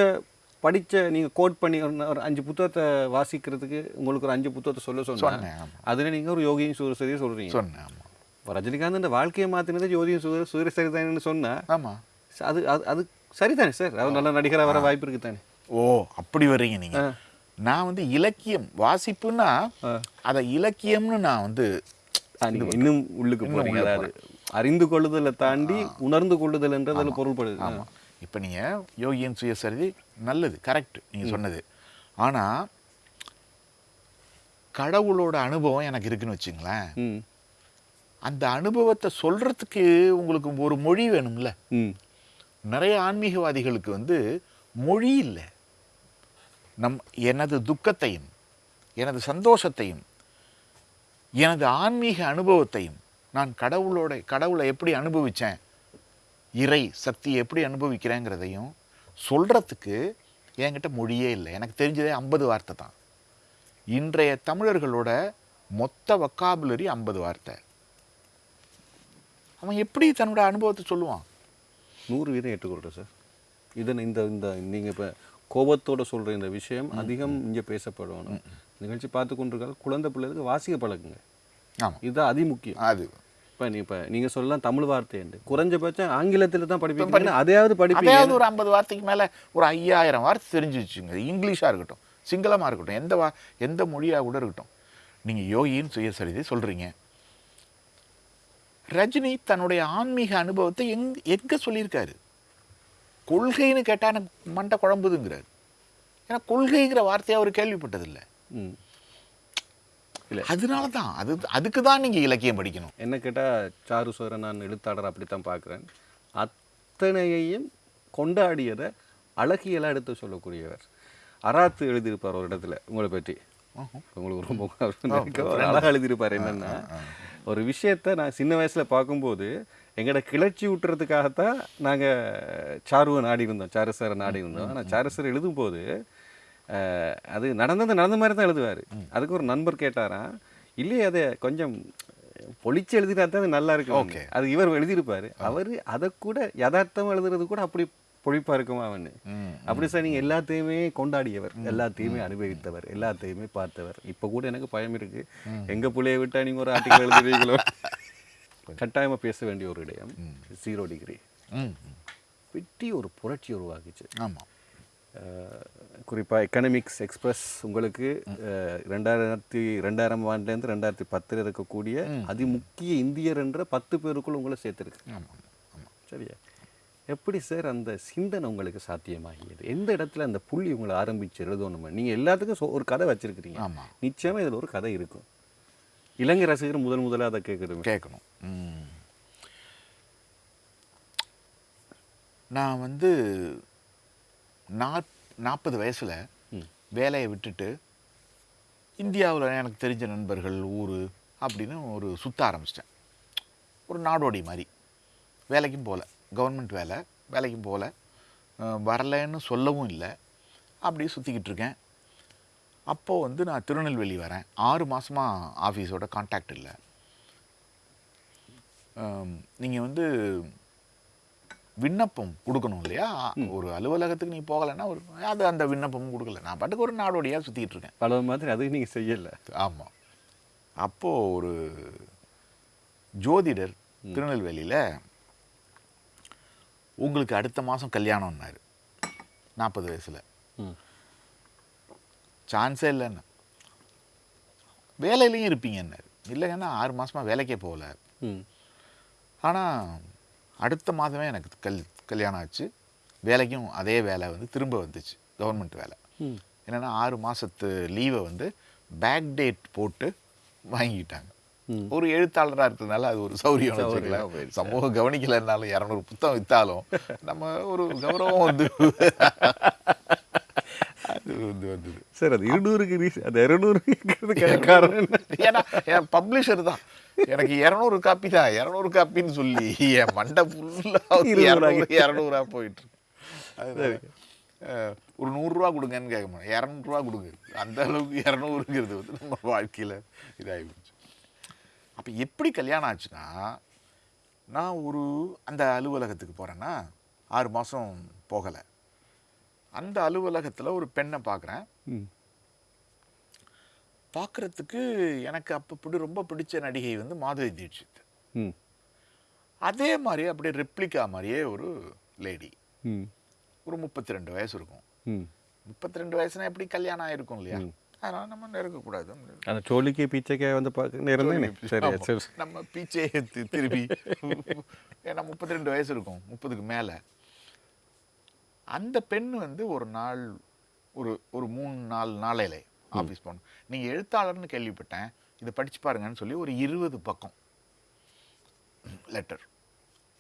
S1: படிச்ச நீங்க கோட் பண்ணி ஒரு அஞ்சு புத்தகத்தை வாசிக்கிறதுக்கு உங்களுக்கு ஒரு அஞ்சு புத்தகத்தை சொல்ல சொன்னா
S2: சொன்னேன்.
S1: அதுல நீங்க ஒரு யோகியும் சூரசரியை சொல்றீங்க.
S2: சொன்னேன்
S1: ரஜினிகாந்த் இந்த வாழ்க்கையை மாத்தினது யோகியும் சூர சூரியசரிதானு சொன்னா
S2: ஆமா.
S1: அது அது அது சரிதானே சார்? அவர் நல்ல நடிகரா வர வாய்ப்பு இருக்கு தானே
S2: ஓ அப்படி வர்றீங்க நீங்க. நான் வந்து இலக்கியம் வாசிப்புன்னா அதை இலக்கியம்னு நான் வந்து
S1: நீங்க இன்னும் உள்ளுக்கு போறீங்க. அதாவது அறிந்து கொள்ளுதலை தாண்டி உணர்ந்து கொள்ளுதல்ன்றது அதுல பொருள்படுது.
S2: ஆமா. இப்போ நீங்க யோகியன் சுயசரிதி நல்லது கரெக்ட் நீங்க சொன்னது. ஆனா கடவுளோட அனுபவம் எனக்கு இருக்குன்னு வச்சுங்களேன். அந்த அனுபவத்தை சொல்றதுக்கு உங்களுக்கு ஒரு மொழி வேணும்ல. நிறைய ஆன்மீகவாதிகளுக்கு வந்து மொழி இல்லை. நம் எனது துக்கத்தையும் எனது சந்தோஷத்தையும் எனது ஆன்மீக அனுபவத்தையும் நான் கடவுளோட கடவுளை எப்படி அனுபவிச்சேன் இறை சக்தியை எப்படி அனுபவிக்கிறேங்கிறதையும் சொல்றதுக்கு என்கிட்ட மொழியே இல்லை. எனக்கு தெரிஞ்சதே ஐம்பது வார்த்தை தான். இன்றைய தமிழர்களோட மொத்த வக்காபுலரி ஐம்பது வார்த்தை. அவன் எப்படி தன்னோட அனுபவத்தை சொல்லுவான்?
S1: நூறு வீதம் ஏற்றுக்கொள்கிறேன் சார். இதன் இந்த இந்த நீங்கள் இப்போ கோபத்தோட சொல்கிற இந்த விஷயம் அதிகம் இங்கே பேசப்படணும் நிகழ்ச்சி பார்த்து கொண்டிருக்காங்க குழந்தை பிள்ளைகளுக்கு வாசிக்க பழகுங்க.
S2: ஆமா.
S1: இதுதான் அதி முக்கியம்
S2: அது.
S1: இப்போ நீ இப்போ நீங்கள் சொல்லலாம் தமிழ் வார்த்தை என்று. குறைஞ்சபட்சம் ஆங்கிலத்தில் தான் படிப்பீங்க. அதையாவது படிப்பீங்க.
S2: ஒரு ஐம்பது வார்த்தைக்கு மேல ஒரு ஐயாயிரம் வார்த்தை தெரிஞ்சு வச்சுங்க இங்கிலீஷா இருக்கட்டும் சிங்களமா இருக்கட்டும் எந்த வா எந்த மொழியா கூட இருக்கட்டும். நீங்க யோகின்னு சுயசரிதை சொல்றீங்க. ரஜினி தன்னுடைய ஆன்மீக அனுபவத்தை எங் எங்க சொல்லியிருக்காரு? கொள்கைன்னு கேட்டா எனக்கு மண்டை குழம்புதுங்கிறார். ஏன்னா கொள்கைங்கிற வார்த்தையை அவர் கேள்விப்பட்டதில்லை.
S1: இல்லை.
S2: அதனால தான் அது அதுக்கு தான் நீங்க இலக்கியம் படிக்கணும்.
S1: என்ன கேட்டால் சாரு சோர நான் எழுத்தாளர் அப்படித்தான் பார்க்குறேன் அத்தனையையும் கொண்டாடியதை அழகியலாக எடுத்து சொல்லக்கூடியவர். அராத்து எழுதியிருப்பார் ஒரு இடத்துல உங்களை பற்றி. உங்களுக்கு ரொம்ப அழகாக எழுதியிருப்பார் என்னன்னா ஒரு விஷயத்த நான் சின்ன வயசுல பார்க்கும்போது எங்களோட கிளர்ச்சி விட்டுறதுக்காகத்தான் நாங்க சாருவை நாடி இருந்தோம் சாரு சாரை நாடி இருந்தோம் ஆனால் சாரு சார் எழுதும்போது அது நடந்தது நடந்த மாதிரி தான் எழுதுவார். அதுக்கு ஒரு நண்பர் கேட்டாராம் இல்லையே அதை கொஞ்சம் பொழிச்சு எழுதினா தான் அது நல்லா இருக்கும்
S2: Okay.
S1: அது இவர் எழுதியிருப்பாரு. அவர் அதை கூட யதார்த்தம் எழுதுறது கூட அப்படி பொழிப்பா இருக்குமா அவனு. அப்படி சார் நீங்க எல்லாத்தையுமே கொண்டாடியவர். எல்லாத்தையுமே அனுபவித்தவர். எல்லாத்தையுமே பார்த்தவர். இப்ப கூட எனக்கு பயம் இருக்கு. எங்க புள்ளைய விட்டா நீங்க ஒரு ஆர்டிகல் எழுதுறீங்களோ கட்டாயமா பேச வேண்டிய ஒரு இடம். ஜீரோ டிகிரி
S2: ம்
S1: வெட்டி ஒரு புரட்சி உருவாக்குச்சு.
S2: ஆமா.
S1: அஹ், குறிப்பாக எக்கனாமிக்ஸ் எக்ஸ்பிரஸ் உங்களுக்கு ரெண்டாயிரத்தி ரெண்டாயிரம் ஆண்டுலேருந்து ரெண்டாயிரத்தி பத்தில் இருக்கக்கூடிய அதிமுக்கிய இந்தியர் என்ற பத்து பேருக்குள் உங்களை சேர்த்துருக்கு. சரியா? எப்படி சார் அந்த சிந்தனை உங்களுக்கு சாத்தியமாகியது? எந்த இடத்துல அந்த புள்ளி உங்களை ஆரம்பிச்சு எழுதணும்? நீங்கள் எல்லாத்துக்கும் ஒரு கதை வச்சிருக்கிறீங்க. நிச்சயமாக இதில் ஒரு கதை இருக்கும். இலங்கை ரசிகர் முதல் முதல்ல அதை
S2: கேட்கணும். ம். நான் வந்து நாப் நாற்பது வயசில் வேலையை விட்டுட்டு இந்தியாவில் எனக்கு தெரிஞ்ச நண்பர்கள் ஊர் அப்படின்னு ஒரு சுத்த ஆரம்பிச்சிட்டேன். ஒரு நாடோடி மாதிரி. வேலைக்கும் போகல கவர்மெண்ட் வேலை வேலைக்கும் போகல வரலைன்னு சொல்லவும் இல்லை. அப்படியே சுற்றிக்கிட்டு இருக்கேன். அப்போது வந்து நான் திருநெல்வேலி வரேன். ஆறு மாதமாக ஆஃபீஸோட காண்டாக்ட் இல்லை. நீங்கள் வந்து விண்ணப்பம் கொடுக்கணும் இல்லையா? ஒரு அலுவலகத்துக்கு நீ போகலைன்னா ஒரு அது அந்த விண்ணப்பமும் கொடுக்கல. நான் பாட்டுக்கு ஒரு நாடோடியாக சுற்றிக்கிட்டு இருக்கேன்.
S1: பல மாதிரி அது நீங்கள் செய்யலை.
S2: ஆமாம் அப்போது ஒரு ஜோதிடர் திருநெல்வேலியில் உங்களுக்கு அடுத்த மாதம் கல்யாணம்னாரு. நாற்பது வயசில். சான்ஸே இல்லைன்னு. வேலையிலையும் இருப்பீங்கன்னாரு. இல்லைங்கன்னா ஆறு மாசமா வேலைக்கே போகல. ஆனால் அடுத்த மாதமே எனக்கு கல் கல்யாணம் ஆச்சு. வேலைக்கும் அதே வேலை வந்து திரும்ப வந்துச்சு. கவர்மெண்ட் வேலை. என்னென்னா ஆறு மாதத்து லீவை வந்து பேக் டேட் போட்டு வாங்கிக்கிட்டாங்க. ஒரு எழுத்தாளராக இருக்கிறதுனால அது ஒரு சௌரியம். சமூகம் கவனிக்கலைன்னாலும் இரநூறு புத்தகம் விற்றாலும் நம்ம ஒரு கௌரவம் வந்து அது வந்து வந்தது.
S1: சார் அது இருநூறுக்கு அது இரநூறுக்கு காரணம்.
S2: ஏன்னா என் பப்ளிஷர் தான். எனக்கு இரநூறு காப்பி தான். இரநூறு காப்பின்னு சொல்லி என் மண்டை ஃபுல்லாக
S1: இருநூறு
S2: இரநூறு போயிட்டு அஹ், ஒரு நூறுரூவா கொடுங்கன்னு கேட்க மாட்டேன். இரநூறுவா கொடுங்க. அந்த அளவுக்கு இரநூறுங்கிறது வந்து நம்ம வாழ்க்கையில் இதாகி போச்சு. அப்போ எப்படி கல்யாணம் ஆச்சுன்னா நான் ஒரு அந்த அலுவலகத்துக்கு போகிறேன்னா ஆறு மாதம் போகலை. அந்த அலுவலகத்தில் ஒரு பெண்ணை பார்க்குறேன் பார்க்குறதுக்கு எனக்கு அப்போ பிடி ரொம்ப பிடிச்ச நடிகை வந்து மாதுரி தீட்சித்.
S1: ம்.
S2: அதே மாதிரியே அப்படியே ரெப்ளிகா மாதிரியே ஒரு லேடி ஒரு முப்பத்தி ரெண்டு வயசு இருக்கும். முப்பத்தி ரெண்டு வயசுனா எப்படி கல்யாணம் ஆயிருக்கும் இல்லையா? அதனால நம்ம நெருங்கக்கூடாது.
S1: அந்த சோழிக்கு பீச்சைக்கே வந்து பார்க்க
S2: நம்ம பீச்சே திருப்பி ஏன்னா முப்பத்தி ரெண்டு வயசு இருக்கும். முப்பதுக்கு மேலே. அந்த பெண் வந்து ஒரு நாள் ஒரு ஒரு மூணு நாள் நாளையில ஆஃபீஸ் போகணும். நீங்கள் எழுத்தாளர்னு கேள்விப்பட்டேன். இதை படிச்சு பாருங்கன்னு சொல்லி ஒரு இருபது பக்கம் லெட்டர்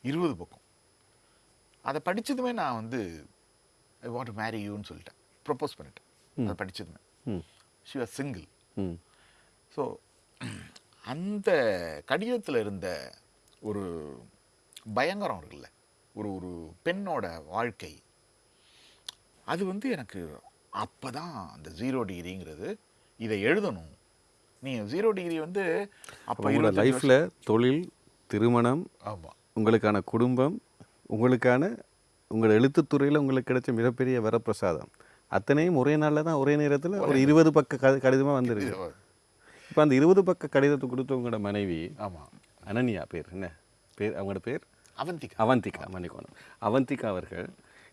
S2: இருபது பக்கம். அதை படிச்சதுமே நான் வந்து ஐ வாண்ட் மேரி யூன்னு சொல்லிட்டேன். ப்ரப்போஸ் பண்ணிட்டேன். அதை படிச்சதுமே.
S1: ம்.
S2: ஷி வாஸ் சிங்கிள் ஸோ அந்த கடிதத்தில் இருந்த ஒரு பயங்கரம் இருக்குல்ல. ஒரு ஒரு பெண்ணோட வாழ்க்கை. அது வந்து எனக்கு அப்போ தான் அந்த ஜீரோ டிகிரிங்கிறது இதை எழுதணும். நீ ஜீரோ டிகிரி வந்து அப்போ
S1: உங்களோட லைஃப்பில் தொழில் திருமணம்
S2: ஆமாம்
S1: உங்களுக்கான குடும்பம் உங்களுக்கான உங்கள் எழுத்துத்துறையில் உங்களுக்கு கிடைச்ச மிகப்பெரிய வரப்பிரசாதம். அத்தனையும் ஒரே நாளில் தான் ஒரே நேரத்தில் ஒரு இருபது பக்க க கடிதமாக வந்திருக்கு. இப்போ அந்த இருபது பக்க கடிதத்தை கொடுத்த உங்களோட மனைவி
S2: ஆமாம்
S1: அனன்யா பேர் என்ன? பேர் அவங்களோட பேர்?
S2: அவந்திகா.
S1: அவந்திகா மன்னிக்கணும். அவந்திகா அவர்கள்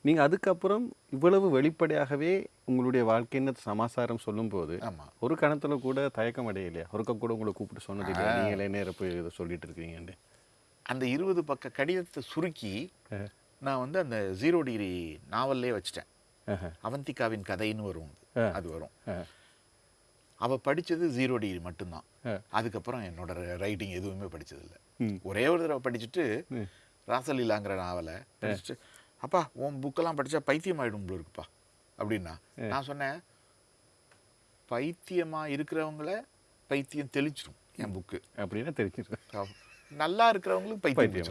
S1: நீங்கள் அதுக்கப்புறம் இவ்வளவு வெளிப்படையாகவே உங்களுடைய வாழ்க்கைன்னு சமாசாரம் சொல்லும்போது ஒரு கணத்தில் கூட தயக்கம் அடையலையா ஒருக்க கூட உங்களை கூப்பிட்டு சொன்னது இல்லையா நீங்களே நேரம் போய் இதை சொல்லிட்டு இருக்கீங்கன்னு
S2: அந்த இருபது பக்க கடிதத்தை சுருக்கி நான் வந்து அந்த ஜீரோ டிகிரி நாவல்லே வச்சுட்டேன். அவந்திகாவின் கதைன்னு வரும் அது. வரும். அவ படிச்சது ஜீரோ டிகிரி மட்டும்தான். அதுக்கப்புறம் என்னோட ரைட்டிங் எதுவுமே படிச்சதில்ல
S1: ம்.
S2: ஒரே ஒரு தடவை படிச்சுட்டு. ராசலீலாங்கிற நாவலை படிச்சுட்டு அப்பா உன் புக்கெல்லாம் படிச்சா பைத்தியம் ஆயிடும் போல இருக்குப்பா அப்படின்னா நான் சொன்னேன் பைத்தியமா இருக்கிறவங்கள பைத்தியம் தெளிச்சிடும் என் புக்கு
S1: அப்படின்னா தெரிஞ்சிருக்கேன்
S2: நல்லா இருக்கிறவங்களுக்கு பைத்தியம்.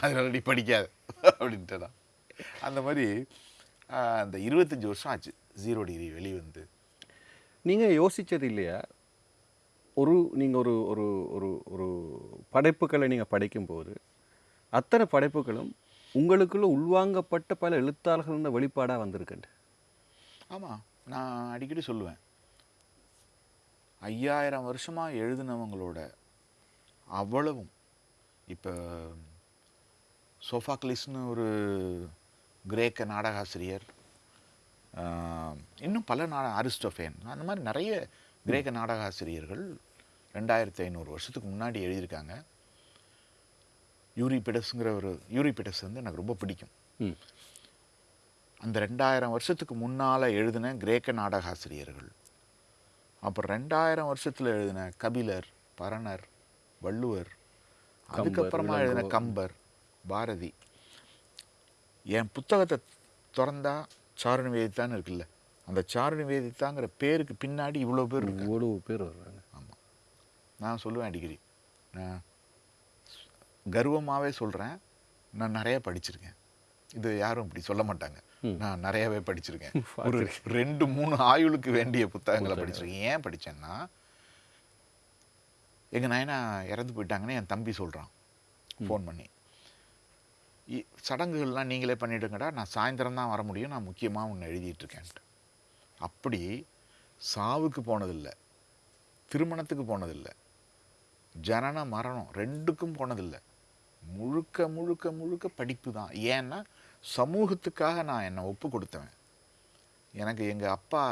S2: அதனால நீ படிக்காத அப்படின்ட்டு தான் அந்த மாதிரி அந்த இருபத்தஞ்சி வருஷம் ஆச்சு ஜீரோ டிகிரி வெளிவந்து.
S1: நீங்கள் யோசிச்சது இல்லையா? ஒரு நீங்கள் ஒரு ஒரு ஒரு ஒரு படைப்புகளை நீங்கள் படிக்கும்போது அத்தனை படைப்புகளும் உங்களுக்குள்ள உள்வாங்கப்பட்ட பல எழுத்தாளர்கள் வெளிப்பாடாக வந்திருக்குண்டு.
S2: ஆமாம் நான் அடிக்கடி சொல்லுவேன். ஐயாயிரம் வருஷமாக எழுதினவங்களோட அவ்வளவும் இப்போ சோஃபாக்லிஸ்னு ஒரு கிரேக்க நாடகாசிரியர் இன்னும் பல நாட அரிஸ்டோஃபேன் அந்த மாதிரி நிறைய கிரேக்க நாடகாசிரியர்கள் ரெண்டாயிரத்தி ஐநூறு வருஷத்துக்கு முன்னாடி எழுதியிருக்காங்க. யூரிபிடஸ்ங்கிற ஒரு யூரிபிடஸ் வந்து எனக்கு ரொம்ப பிடிக்கும். அந்த ரெண்டாயிரம் வருஷத்துக்கு முன்னால் எழுதின கிரேக்க நாடக ஆசிரியர்கள் அப்புறம் ரெண்டாயிரம் வருஷத்தில் எழுதின கபிலர் பரணர் வள்ளுவர் அதுக்கப்புறமா எழுதின. கம்பர் பாரதி. என் புத்தகத்தை திறந்தா சாரு நிவேதித்தான்னு இருக்குல்ல அந்த சாரு நிவேதித்தாங்கிற பேருக்கு பின்னாடி இவ்வளோ பேர்
S1: இவ்வளவு பேர் வர்றாங்க.
S2: ஆமாம் நான் சொல்லுவேன் அடிக்கடி. நான் கர்வமாகவே சொல்கிறேன் நான் நிறைய படிச்சிருக்கேன். இது யாரும் இப்படி சொல்ல மாட்டாங்க. நான் நிறையவே படிச்சிருக்கேன். ஒரு ரெண்டு மூணு ஆயுளுக்கு வேண்டிய புத்தகங்களை படிச்சிருக்கேன். ஏன் படிச்சேன்னா எங்கள் நயனா இறந்து போயிட்டாங்கன்னு என் தம்பி சொல்கிறான் ஃபோன் பண்ணி. சடங்குகள்லாம் நீங்களே பண்ணிடுங்கடா. நான் சாயந்தரம் தான் வர முடியும். நான் முக்கியமாக ஒன்று எழுதிட்டு இருக்கேன்ட்டு. அப்படி சாவுக்கு போனதில்லை. திருமணத்துக்கு போனதில்லை. ஜனன மரணம். ரெண்டுக்கும் போனதில்லை. முழுக்க முழுக்க முழுக்க படிப்பு தான் ஏன்னா சமூகத்துக்காக நான் என்னை ஒப்பு கொடுத்தவன் எனக்கு எங்கள் அப்பா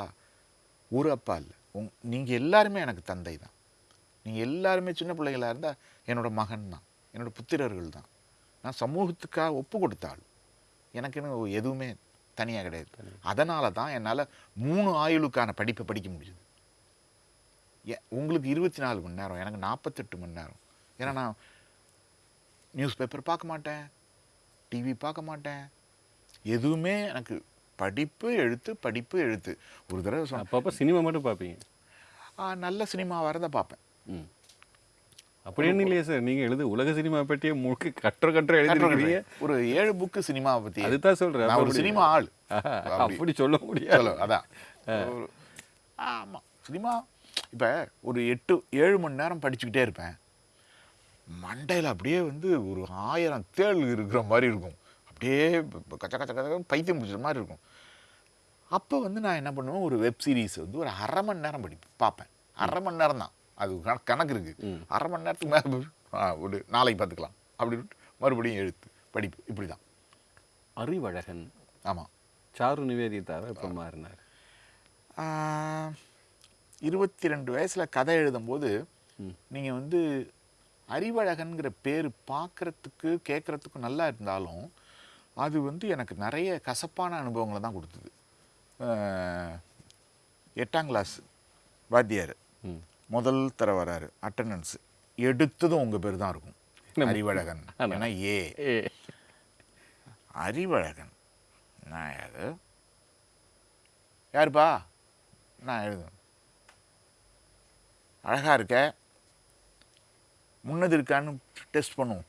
S2: ஒரு அப்பா இல்லை. உங் நீங்கள் எல்லாருமே எனக்கு தந்தை தான் நீங்கள் எல்லாருமே சின்ன பிள்ளைகளா இருந்தால் என்னோட மகன் தான் என்னோட புத்திரர்கள் தான் நான் சமூகத்துக்காக ஒப்பு கொடுத்த ஆள் எனக்குன்னு எதுவுமே தனியாக கிடையாது. அதனால தான் என்னால் மூணு ஆயுளுக்கான படிப்பை படிக்க முடியுது உங்களுக்கு இருபத்தி நாலு மணி நேரம் எனக்கு நாற்பத்தெட்டு மணி நேரம். ஏன்னா நான் நியூஸ் பேப்பர் பார்க்க மாட்டேன். டிவி பார்க்க மாட்டேன். எதுவுமே எனக்கு படிப்பு எழுத்து படிப்பு எழுத்து. ஒரு தடவை சொன்ன
S1: அப்பப்போ சினிமா மட்டும் பார்ப்பீங்க?
S2: நல்ல சினிமா வரதை பார்ப்பேன்.
S1: ம். அப்படின்னு இல்லையே சார். நீங்க எழுது உலக சினிமா பற்றியே முழுக்க கட்டுற கட்டுற எழுதிருக்கிறீங்க.
S2: ஒரு ஏழு புக்கு சினிமாவை பற்றி
S1: அதுதான் சொல்றேன்.
S2: நான் ஒரு சினிமா ஆள். அப்படி.
S1: சொல்ல முடியாது.
S2: அதான். ஒரு- ஆமா. சினிமா இப்போ ஒரு எட்டு ஏழு மணி நேரம் படிச்சுக்கிட்டே இருப்பேன். மண்டையில் அப்படியே வந்து ஒரு ஆயிரம் தேள் இருக்கிற மாதிரி இருக்கும். அப்படியே கச்ச கச்ச கச்ச பைத்தியம் பிடிச்ச மாதிரி இருக்கும். அப்போ வந்து நான் என்ன பண்ணுவேன்? ஒரு வெப் சீரிஸ் வந்து ஒரு அரை மணி நேரம் படி பார்ப்பேன். அரை மணி நேரம் தான். அது கண- கணக்கு இருக்கு.
S1: ம்.
S2: அரை மணி நேரத்துக்கு மேலே ஒரு நாளைக்கு பார்த்துக்கலாம். அப்படின்னு மறுபடியும் எழுத்து படிப்பு. இப்படி தான்
S1: அறிவழகன்.
S2: ஆமாம்
S1: சாரு நிவேதித்தாரா இப்போ மாறினார்?
S2: இருபத்தி ரெண்டு வயசில் கதை எழுதும்போது. நீங்கள் வந்து அறிவழகன்கிற பேர் பார்க்குறதுக்கு கேட்குறதுக்கு நல்லா இருந்தாலும் அது வந்து எனக்கு நிறைய கசப்பான அனுபவங்களை தான் கொடுத்தது. எட்டாம் கிளாஸ் வாத்தியார். முதல் தர வராரு அட்டண்டன்ஸ் எடுத்ததும் உங்கள் பேர் தான் இருக்கும். அறிவழகன். ஏன்னா ஏ. அறிவழகன். நான் யாரு? யாருப்பா? நான் எழுதுவேன் அழகா இருக்க? முன்னது இருக்கான்னு டெஸ்ட் பண்ணுவோம்.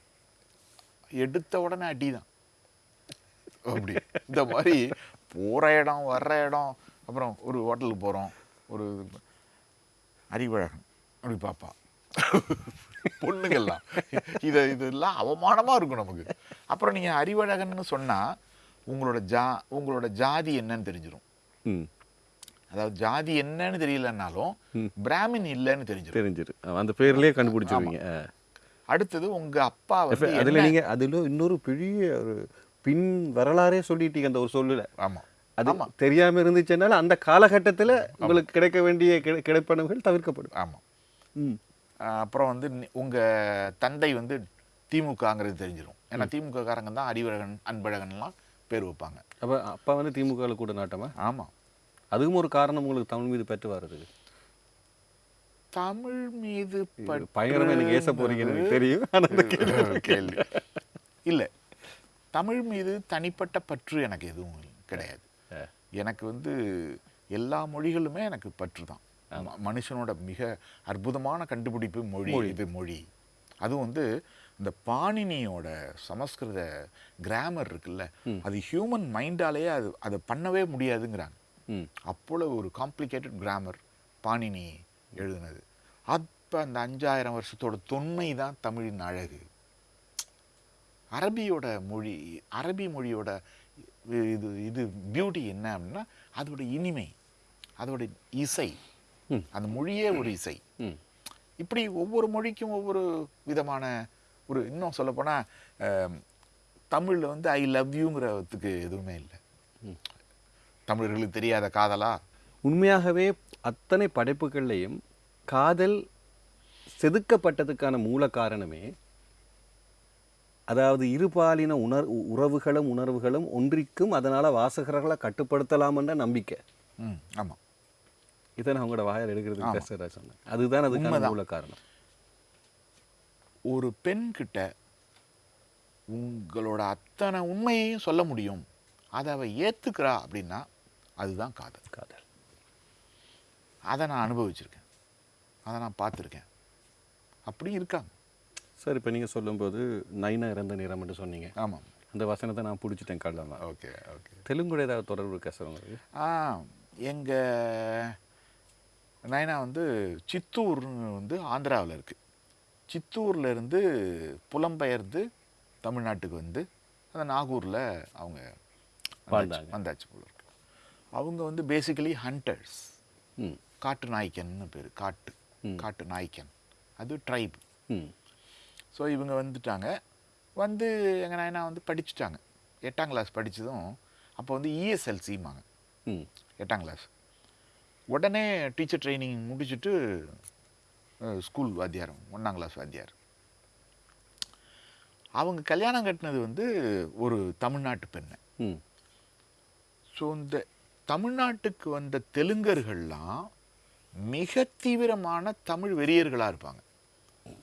S2: எடுத்த உடனே அடி தான் அப்படி. இந்த மாதிரி போகிற இடம் வர்ற இடம் அப்புறம் ஒரு ஹோட்டலுக்கு போகிறோம் ஒரு அறிவழகன். அப்படி பாப்பா பொண்ணுங்கள்லாம். இதை இதெல்லாம் அவமானமாக இருக்கும் நமக்கு. அப்புறம் நீங்கள் அறிவழகன்னு சொன்னால் உங்களோட ஜா உங்களோட ஜாதி என்னன்னு தெரிஞ்சிடும்
S1: ம்.
S2: அதாவது ஜாதி என்னன்னு தெரியலனாலும் பிராமின் இல்லைன்னு தெரிஞ்சிடும்
S1: தெரிஞ்சிரு. அந்த பேர்லயே கண்டுபிடிச்சிருவீங்க.
S2: அடுத்தது உங்கள் அப்பா வந்து
S1: அதுல நீங்க அதுல இன்னொரு பெரிய ஒரு பின் வரலாறே சொல்லிட்டீங்க அந்த ஒரு சொல்லுல.
S2: ஆமாம்
S1: அது தெரியாம இருந்துச்சுனால அந்த காலகட்டத்துல உங்களுக்கு கிடைக்க வேண்டிய கிடை- கிடைப்பனவுகள் தவிர்க்கப்படும்.
S2: ஆமாம்
S1: ம்.
S2: அப்புறம் வந்து நி- உங்க தந்தை வந்து திமுகங்கிறது தெரிஞ்சிடும் ஏன்னா திமுக காரங்க தான் அறிவழகன் அன்பழகன்லாம் பேர் வைப்பாங்க.
S1: அப்ப அப்பா வந்து திமுக கூட நாட்டமா?
S2: ஆமாம்
S1: அதுவும் ஒரு காரணம் உங்களுக்கு தமிழ் மீது பற்று வர்றதுக்கு
S2: தமிழ் மீது
S1: பயங்கரமா எனக்கு ஏச போறீங்கன்னு எனக்கு தெரியும். ஆனா இந்த கேள்வி.
S2: இல்லை தமிழ் மீது தனிப்பட்ட பற்று எனக்கு எதுவும் கிடையாது. எனக்கு வந்து எல்லா மொழிகளுமே எனக்கு பற்று தான். மனுஷனோட மிக அற்புதமான கண்டுபிடிப்பு மொழி இது மொழி. அதுவும் வந்து இந்த பாணினியோட சமஸ்கிருத கிராமர் இருக்குல்ல அது ஹியூமன் மைண்டாலேயே அது அதை பண்ணவே முடியாதுங்கிறாங்க. அவ்வளவு ஒரு காம்ப்ளிகேட்டட் கிராமர் பாணினி எழுதுனது. அப்போ அந்த அஞ்சாயிரம் வருஷத்தோட தொன்மை தான் தமிழின் அழகு. அரபியோட மொழி அரபி மொழியோட இது இது பியூட்டி என்ன அப்படின்னா அதோட இனிமை அதோட இசை. அந்த மொழியே ஒரு இசை. இப்படி ஒவ்வொரு மொழிக்கும் ஒவ்வொரு விதமான ஒரு இன்னும் சொல்லப்போனால் தமிழில் வந்து ஐ லவ் யூங்கிறதுக்கு எதுவுமே இல்லை. தமிழர்களுக்கு தெரியாத காதலா?
S1: உண்மையாகவே அத்தனை படைப்புகள்லையும் காதல் செதுக்கப்பட்டதுக்கான மூல காரணமே அதாவது இருபாலின உணர் உறவுகளும் உணர்வுகளும் ஒன்றிக்கும் அதனால வாசகர்களை கட்டுப்படுத்தலாம் என்ற நம்பிக்கை
S2: ஆமாம்
S1: இதை நான் உங்களோட வாயில் பேசுகிறேன் சொன்னேன். அதுதான் அதுக்கான மூல காரணம்.
S2: ஒரு பெண் கிட்ட உங்களோட அத்தனை உண்மையையும் சொல்ல முடியும். அதை அவ ஏத்துக்கிறா அப்படின்னா அதுதான் காதல்.
S1: காதல்.
S2: அதை நான் அனுபவிச்சிருக்கேன். அதை நான் பார்த்துருக்கேன். அப்படி இருக்காங்க.
S1: சார் இப்போ நீங்கள் சொல்லும்போது நைனா இறந்த நேரம் என்று சொன்னீங்க.
S2: ஆமாம்.
S1: அந்த வசனத்தை நான் பிடிச்சிட்டேன் கள்ளமா
S2: ஓகே ஓகே.
S1: தெலுங்குட ஏதாவது தொடர்பு இருக்கா சார் உங்களுக்கு?
S2: ஆ எங்கள் நயனா வந்து சித்தூர்னு வந்து ஆந்திராவில் இருக்குது சித்தூர்ல இருந்து புலம்பெயர்ந்து தமிழ்நாட்டுக்கு வந்து அந்த நாகூரில் அவங்க வந்தாச்சு- போல அவங்க வந்து பேசிக்கலி ஹண்டர்ஸ்
S1: ம்.
S2: காட்டு நாய்க்கன்னு பேர். காட்டு. காட்டு நாய்க்கன். அது ட்ரைப்
S1: ம்.
S2: ஸோ இவங்க வந்துட்டாங்க. வந்து எங்கள் நாயனா வந்து படிச்சுட்டாங்க. எட்டாம் கிளாஸ் படித்ததும் அப்போ வந்து இஎஸ்எல்சிம்பாங்க
S1: ம்.
S2: எட்டாம் கிளாஸ் உடனே டீச்சர் ட்ரைனிங் முடிச்சுட்டு ஸ்கூல் வாத்தியாரம் ஒன்றாம் கிளாஸ் வாத்தியார். அவங்க கல்யாணம் கட்டினது வந்து ஒரு தமிழ்நாட்டு பெண்ணை.
S1: ம்.
S2: ஸோ இந்த தமிழ்நாட்டுக்கு வந்த தெலுங்கர்கள்லாம் மிக தீவிரமான தமிழ் வெறியர்களாக இருப்பாங்க.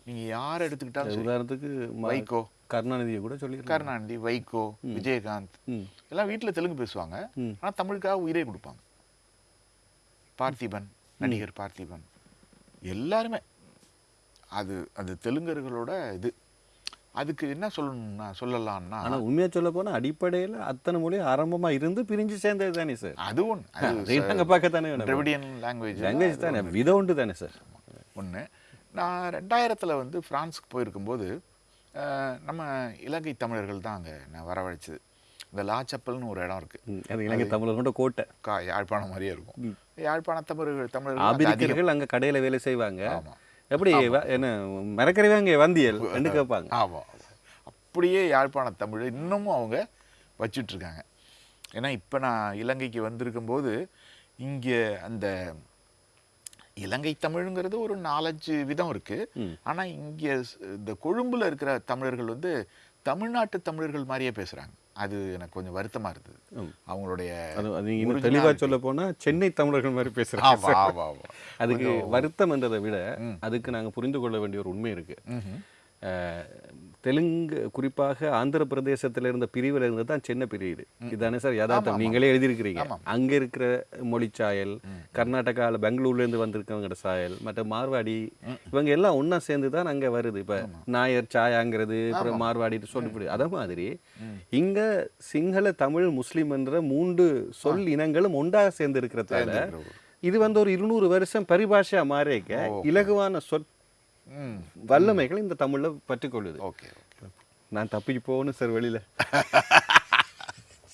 S2: நீங்கள் யார் எடுத்துக்கிட்டாலும்.
S1: உதாரணத்துக்கு
S2: வைகோ.
S1: கருணாநிதியை கூட சொல்லியிருக்காங்க
S2: கருணாநிதி வைகோ விஜயகாந்த். எல்லாம் வீட்டில் தெலுங்கு பேசுவாங்க. ஆனால் தமிழுக்காக உயிரே கொடுப்பாங்க. பார்த்திபன் நடிகர் பார்த்திபன். எல்லாருமே. அது அது தெலுங்கர்களோட இது. அதுக்கு என்ன சொல்லணும்னா சொல்லலாம்னா
S1: ஆனா உண்மையா சொல்ல போனா அடிப்படையில அத்தனை மொழி ஆரம்பமா இருந்து பிரிஞ்சு சேர்ந்தது தானே சார்
S2: அது ஒன்று
S1: நாங்க பார்க்கத்தானே வேணும்.
S2: திராவிடியன் லாங்குவேஜ்
S1: லாங்குவேஜ் தானே. விதம் உண்டு தானே சார்
S2: ஒன்று நான் ரெண்டாயிரத்தில் வந்து ஃப்ரான்ஸுக்கு போயிருக்கும்போது நம்ம இலங்கை தமிழர்கள் தான் அங்கே நான் வரவழைச்சது. இந்த லாச்சப்பல்னு ஒரு இடம் இருக்குது
S1: இலங்கை தமிழர் கொண்ட கோட்டை.
S2: கா யாழ்ப்பாணம் மாதிரியே இருக்கும். யாழ்ப்பாண தமிழர்கள் தமிழர்கள் அங்க
S1: அங்க கடையில வேலை செய்வாங்க.
S2: ஆமா.
S1: எப்படி என்ன மறக்கறிவாங்க வந்தியல் என்று கேட்பாங்க.
S2: ஆமாம் அப்படியே யாழ்ப்பாண தமிழ் இன்னமும் அவங்க வச்சிட்டு இருக்காங்க ஏன்னா இப்போ நான் இலங்கைக்கு வந்திருக்கும்போது இங்கே அந்த இலங்கை தமிழுங்கிறது ஒரு நாலஞ்சு விதம் இருக்கு.
S1: ம்.
S2: ஆனா இங்கே இந்த கொழும்புல இருக்கிற தமிழர்கள் வந்து தமிழ்நாட்டு தமிழர்கள் மாதிரியே பேசுறாங்க. அது எனக்கு கொஞ்சம் வருத்தமா இருந்தது. அவங்களுடைய
S1: அது இன்னும் தெளிவா சொல்ல போனா சென்னை தமிழர்கள் மாதிரி
S2: ஆமா
S1: அதுக்கு வருத்தம் என்றதை விட அதுக்கு நாங்க புரிந்து கொள்ள வேண்டிய ஒரு உண்மை இருக்கு.
S2: ம்ஹும்.
S1: அஹ், தெலுங்கு குறிப்பாக ஆந்திர பிரதேசத்துல இருந்த பிரிவுல இருந்து தான் சென்னை பிரியுது இதுதானே சார் யதார்த்தம். நீங்களே எழுதியிருக்கிறீங்க. அங்க இருக்கிற மொழிச்சாயல் கர்நாடகாவில் பெங்களூர்ல இருந்து வந்திருக்கவங்களோட சாயல் மற்ற மார்வாடி இவங்க எல்லாம் ஒண்ணா சேர்ந்து தான் அங்க வருது. இப்ப நாயர் சாயாங்கிறது அப்புறம் மார்வாடி சொல்லி அதே மாதிரி இங்க சிங்கள தமிழ் முஸ்லிம் என்ற மூன்று சொல் இனங்களும் ஒன்றாக சேர்ந்து இருக்கிறதால இது வந்து ஒரு இருநூறு வருஷம் பரிபாஷையா மாறிக்க இலகுவான சொற் வல்லமைகள் இந்த தமிழ்ல பற்றிக்கொள்ளுது.
S2: ஓகே
S1: நான் தப்பிச்சு போகணும் சார் வெளியில.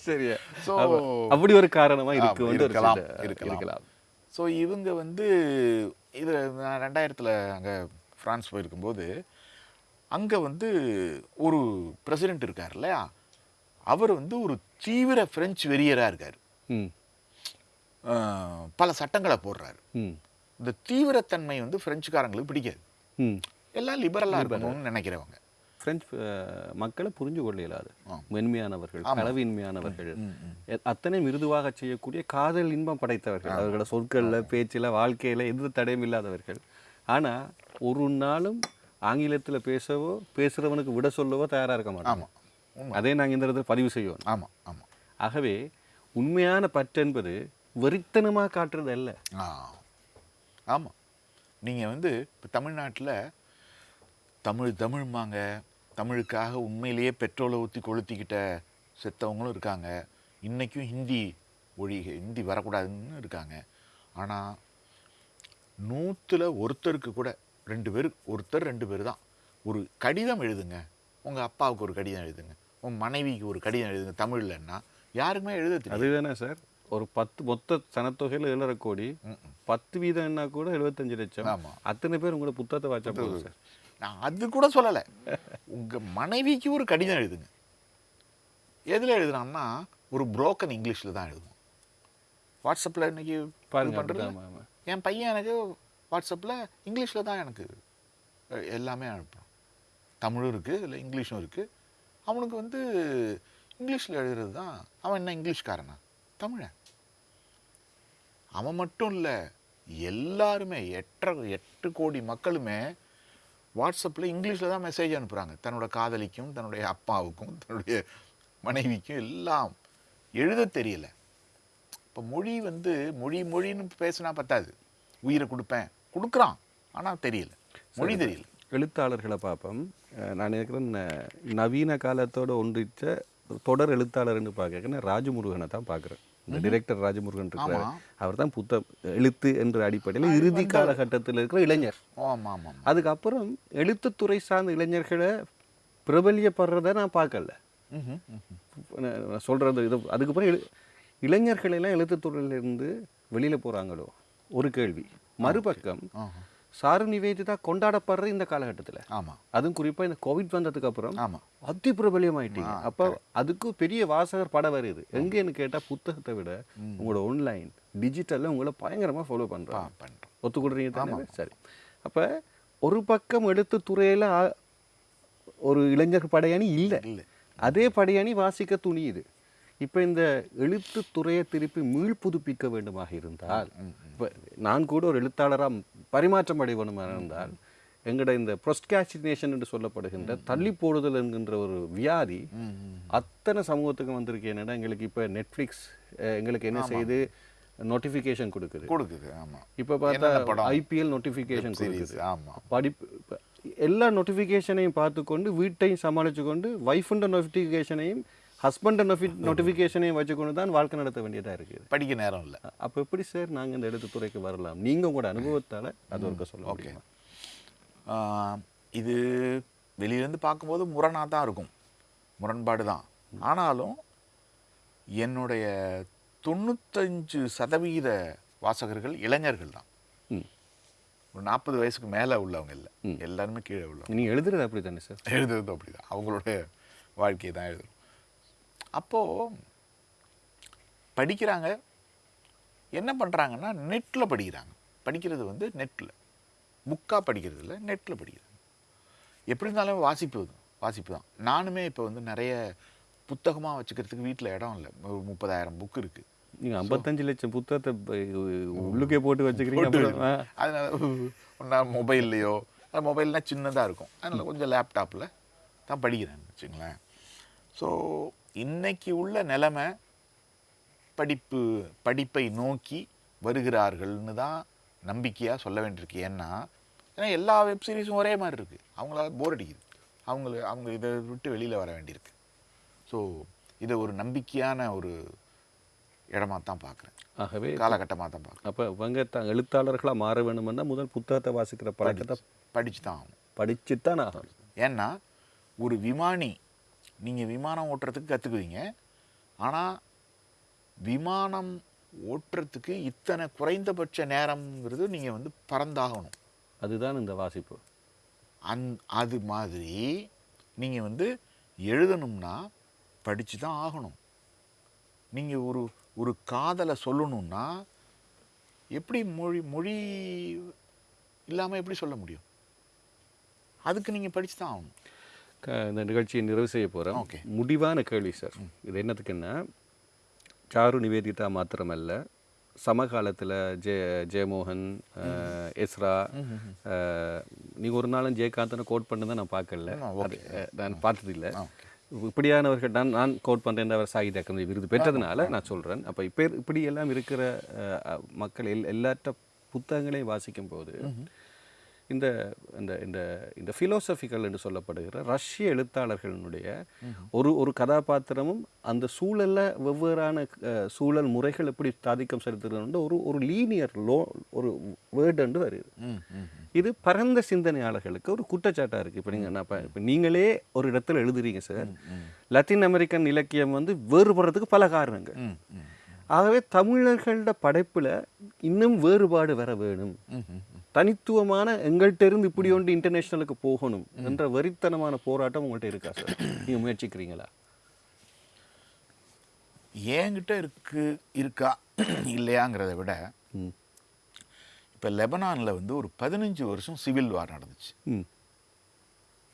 S1: சரியா? அப்ப அப்படி ஒரு காரணமா இருக்கு வந்து
S2: இருக்கலாம், இருக்கலாம். ஸோ இவங்க வந்து இது நான் ரெண்டாயிரத்தில் அங்கே ஃப்ரான்ஸ் போயிருக்கும்போது அங்கே வந்து ஒரு பிரசிடென்ட் இருக்கார் இல்லையா? அவர் வந்து ஒரு தீவிர பிரெஞ்சு வெறியராக இருக்கார். பல சட்டங்களை போடுறாரு.
S1: ம்.
S2: இந்த தீவிரத்தன்மை வந்து பிரெஞ்சுக்காரங்களுக்கு பிடிக்காது. எல்லாம் லிபரலாக இருக்கணும்னு நினைக்கிறவங்க.
S1: பிரெஞ்சு அஹ், மக்களை புரிஞ்சு கொள்ள இயலாது மென்மையானவர்கள் களவின்மையானவர்கள் அத்தனை மிருதுவாக செய்யக்கூடிய காதல் இன்பம் படைத்தவர்கள். அவர்களோட சொற்கள்ல பேச்சில் வாழ்க்கையில எந்த தடையும் இல்லாதவர்கள். ஆனா ஒரு நாளும் ஆங்கிலத்துல பேசவோ பேசுறவனுக்கு விட சொல்லவோ தயாரா இருக்க மாட்டோம் அதே நாங்க இந்த இடத்துல பதிவு செய்வோம்.
S2: ஆமாம் ஆமாம்
S1: ஆகவே உண்மையான பற்று என்பது வெறித்தனமா காட்டுறது அல்ல.
S2: ஆமாம் நீங்கள் வந்து இப்போ தமிழ்நாட்டில் தமிழ் தமிழ்மாங்க தமிழுக்காக உண்மையிலேயே பெட்ரோலை ஊற்றி கொளுத்திக்கிட்ட செத்தவங்களும் இருக்காங்க. இன்றைக்கும் ஹிந்தி ஒழி ஹிந்தி வரக்கூடாதுன்னு இருக்காங்க. ஆனால் நூற்றில் ஒருத்தருக்கு கூட ரெண்டு பேர் ஒருத்தர் ரெண்டு பேர் தான். ஒரு கடிதம் எழுதுங்க. உங்கள் அப்பாவுக்கு ஒரு கடிதம் எழுதுங்க. உங்கள் மனைவிக்கு ஒரு கடிதம் எழுதுங்க தமிழ்லன்னா யாருக்குமே எழுத
S1: அதுதானே சார்? ஒரு பத்து மொத்த சனத்தொகையில் ஏழரை கோடி பத்து வீதம்னா கூட எழுபத்தஞ்சு லட்சம். அத்தனை பேர் உங்களோட புத்தகத்தை வாச்சா போதும் சார்.
S2: நான் அது கூட சொல்லலை. உங்கள் மனைவிக்கு ஒரு கடிதம் எழுதுங்க. எதில் எழுதுனான்னா ஒரு புரோக்கன் இங்கிலீஷில் தான் எழுதுவோம். வாட்ஸ்அப்பில் இன்னைக்கு
S1: பாருங்க
S2: பண்ணுறது. என் பையன் எனக்கு வாட்ஸ்அப்பில் இங்கிலீஷில் தான் எனக்கு எல்லாமே அனுப்புறான். தமிழும் இருக்குது இல்லை இங்கிலீஷும் இருக்குது அவனுக்கு வந்து இங்கிலீஷில் எழுதுறது தான் அவன் என்ன இங்கிலீஷ்காரனா தமிழன். அவன் மட்டும் இல்லை எல்லாருமே எட்டரை எட்டு கோடி மக்களுமே வாட்ஸ்அப்பில் இங்கிலீஷில் தான் மெசேஜ் அனுப்புகிறாங்க தன்னோட காதலிக்கும் தன்னுடைய அப்பாவுக்கும் தன்னுடைய மனைவிக்கும் எல்லாம். எழுத தெரியல. இப்போ மொழி வந்து மொழி மொழின்னு பேசினா பத்தாது. உயிரை கொடுப்பேன். கொடுக்குறான். ஆனால் தெரியல. மொழி தெரியல.
S1: எழுத்தாளர்களை பார்ப்போம். நான் நினைக்கிறேன் ந- நவீன காலத்தோட ஒன்றிச்ச தொடர் எழுத்தாளர்னு பார்க்க ராஜமுருகனை தான் பார்க்குறேன். இந்த டிரெக்டர் ராஜமுருகன் இருக்கிறார். அவர் தான் புத்த எழுத்து என்ற அடிப்படையில் இறுதி காலகட்டத்தில் இருக்கிற இளைஞர். அதுக்கப்புறம் எழுத்துத்துறை சார்ந்த இளைஞர்களை பிரபல்யப்படுறத நான் பார்க்கல. நான் சொல்றது இது அதுக்கப்புறம் எழு இளைஞர்கள் எல்லாம் எழுத்துத்துறையிலிருந்து வெளியில போறாங்களோ? ஒரு கேள்வி. மறுபக்கம். சாரு நிவேதிதா கொண்டாடப்படுற இந்த காலகட்டத்தில்.
S2: ஆமாம்
S1: அதுவும் குறிப்பா இந்த கோவிட் வந்ததுக்கு அப்புறம்
S2: ஆமாம்
S1: அதி பிரபலியமாயிட்டீங்க அப்போ அதுக்கு பெரிய வாசகர் படம் வருது எங்கேன்னு கேட்டா புத்தகத்தை விட உங்களோட ஆன்லைன் டிஜிட்டல்ல உங்களை பயங்கரமா ஃபாலோ பண்றாங்க
S2: பண்ணுறோம்
S1: ஒத்துக்கொள்றீங்க தானே? சரி. அப்ப ஒரு பக்கம் எழுத்துத்துறையில ஆ- ஒரு இளைஞர் படையணி இல்லை.
S2: இல்லை.
S1: அதே படையணி வாசிக்க துணியுது. இப்போ இந்த எழுத்துத்துறையை திருப்பி மீள் புதுப்பிக்க வேண்டுமாக இருந்தால் இப்போ நான் கூட ஒரு எழுத்தாளராக பரிமாற்றம் அடைவணுமாக இருந்தால் எங்கட இந்த ப்ரொஸ்காசினேஷன் என்று சொல்லப்படுகின்ற தள்ளி போடுதல் என்கின்ற ஒரு வியாதி அத்தனை சமூகத்துக்கு வந்திருக்கு. என்னன்னா எங்களுக்கு இப்போ நெட்ஃப்ளிக்ஸ் எங்களுக்கு என்ன செய்யுது நோட்டிஃபிகேஷன் கொடுக்குது.
S2: கொடுக்குது ஆமாம்
S1: இப்போ பார்த்தா ஐபிஎல் நோட்டிஃபிகேஷன் கொடுக்குது.
S2: ஆமாம்
S1: படிப்பு எல்லா நோட்டிஃபிகேஷனையும் பார்த்துக்கொண்டு வீட்டையும் சமாளித்து கொண்டு ஒய்ஃபுண்ட நோட்டிஃபிகேஷனையும் ஹஸ்பண்ட நோட்டிஃபிகேஷனையும் வச்சுக்கொண்டு தான் வாழ்க்கை நடத்த வேண்டியதாக இருக்குது.
S2: படிக்க நேரம் இல்லை.
S1: அப்போ எப்படி சார் நாங்கள் இந்த எழுத்துத்துறைக்கு வரலாம்? நீங்கள் உங்களோட அனுபவத்தால் அது ஒருக்க சொல்ல
S2: ஆஹ், இது வெளியிலேருந்து பார்க்கும்போது முரணாக தான் இருக்கும். முரண்பாடு தான். ஆனாலும் என்னுடைய தொண்ணூத்தஞ்சு சதவீத வாசகர்கள் இளைஞர்கள் தான். ஒரு நாற்பது வயசுக்கு மேலே உள்ளவங்க இல்லை. எல்லாருமே கீழே உள்ளவங்க.
S1: நீங்கள் எழுதுறது அப்படி தானே சார்?
S2: எழுதுறது அப்படிதான். அவங்களோட வாழ்க்கையை தான் எழுதுறோம். அப்போது படிக்கிறாங்க. என்ன பண்ணுறாங்கன்னா நெட்டில் படிக்கிறாங்க. படிக்கிறது வந்து நெட்டில் புக்காக படிக்கிறது இல்லை நெட்டில் படிக்கிறாங்க. எப்படி இருந்தாலும் வாசிப்பு வாசிப்பு தான். நானுமே இப்போ வந்து நிறைய புத்தகமாக வச்சுக்கிறதுக்கு வீட்டில் இடம் இல்லை. ஒரு முப்பதாயிரம் புக் இருக்குது
S1: நீங்கள் ஐம்பத்தஞ்சு லட்சம் புத்தகத்தை உள்ளுக்கே போட்டு வச்சுக்கிறீங்க.
S2: அதனால ஒன்றா மொபைல்லையோ அது மொபைல்னால் சின்னதாக இருக்கும். அதனால் கொஞ்சம் லேப்டாப்பில் தான் படிக்கிறேன்னு வச்சுங்களேன். ஸோ இன்னைக்கு உள்ள நிலைமை படிப்பு படிப்பை நோக்கி வருகிறார்கள்னு தான் நம்பிக்கையாக சொல்ல வேண்டியிருக்கு. ஏன்னா ஏன்னா எல்லா வெப் சீரிஸும் ஒரே மாதிரி இருக்குது அவங்கள போர் அடிக்குது. அவங்கள அவங்க இதை விட்டு வெளியில் வர வேண்டியிருக்கு. ஸோ இதை ஒரு நம்பிக்கையான ஒரு இடமா தான் பார்க்குறேன்
S1: ஆகவே
S2: காலகட்டமாக தான் பார்க்குறேன்
S1: அப்போ இவங்க தான் எழுத்தாளர்களாக மாற வேணுமென்னா முதல் புத்தகத்தை வாசிக்கிற பழக்கத்தை
S2: படிச்சு தான் ஆகணும்.
S1: படிச்சு தான் ஆகணும்.
S2: ஏன்னா ஒரு விமானி நீங்கள் விமானம் ஓட்டுறதுக்கு கற்றுக்குவீங்க ஆனால் விமானம் ஓட்டுறதுக்கு இத்தனை குறைந்தபட்ச நேரம்ங்கிறது நீங்கள் வந்து பறந்தாகணும்.
S1: அதுதான் இந்த வாசிப்பு.
S2: அந் அது மாதிரி நீங்கள் வந்து எழுதணும்னா படித்து தான் ஆகணும். நீங்கள் ஒரு ஒரு காதலை சொல்லணும்னா எப்படி மொழி மொழி இல்லாமல் எப்படி சொல்ல முடியும்? அதுக்கு நீங்கள் படித்து தான் ஆகணும்.
S1: இந்த நிகழ்ச்சியை நிறைவு செய்ய போகிறோம்
S2: Okay.
S1: முடிவான கேள்வி சார். இது என்னத்துக்குன்னா சாரு நிவேதிதா மாத்திரமல்ல சமகாலத்தில் ஜெய ஜெயமோகன் எஸ்ரா நீங்கள் ஒரு நாளும் ஜெயகாந்தனை கோட் பண்ணதை நான் பார்க்கல. நான் பார்த்ததில்லை.
S2: ஓகே.
S1: இப்படியானவர்கள் நான் நான் கோட் பண்ணுறேன் அவர் சாகித்ய அகாதமி விருது பெற்றதுனால நான் சொல்கிறேன் அப்போ இப்போ இப்படி எல்லாம் இருக்கிற மக்கள் எல் எல்லாற்ற புத்தகங்களையும் வாசிக்கும் போது இந்த இந்த இந்த இந்த ஃபிலோசபிக்கல் என்று சொல்லப்படுகிற ரஷ்ய எழுத்தாளர்களுடைய ஒரு ஒரு கதாபாத்திரமும் அந்த சூழல்ல வெவ்வேறான சூழல் முறைகள் எப்படி தாதிக்கம் செலுத்துறது ஒரு ஒரு லீனியர் லோ ஒரு வேர்டு வருது.
S2: ம் ம்
S1: இது பரந்த சிந்தனையாளர்களுக்கு ஒரு குற்றச்சாட்டா இருக்கு. இப்போ நீங்கள் நான் இப்போ நீங்களே ஒரு இடத்துல எழுதுறீங்க சார் லத்தீன் அமெரிக்கன் இலக்கியம் வந்து வேறுபடுறதுக்கு பல காரணங்கள். ஆகவே தமிழர்களோட படைப்புல இன்னும் வேறுபாடு வர வேணும். தனித்துவமான எங்கள்கிட்ட இருந்து இப்படி ஒன்று இன்டர்நேஷனலுக்கு போகணும் என்ற வெறித்தனமான போராட்டம் உங்கள்கிட்ட இருக்கா சார் நீங்க முயற்சிக்கிறீங்களா?
S2: என்கிட்ட இருக்கு இருக்கா இல்லையாங்கிறத விட இப்போ லெபனானில் வந்து ஒரு பதினஞ்சு வருஷம் சிவில் வார் நடந்துச்சு.
S1: ம்.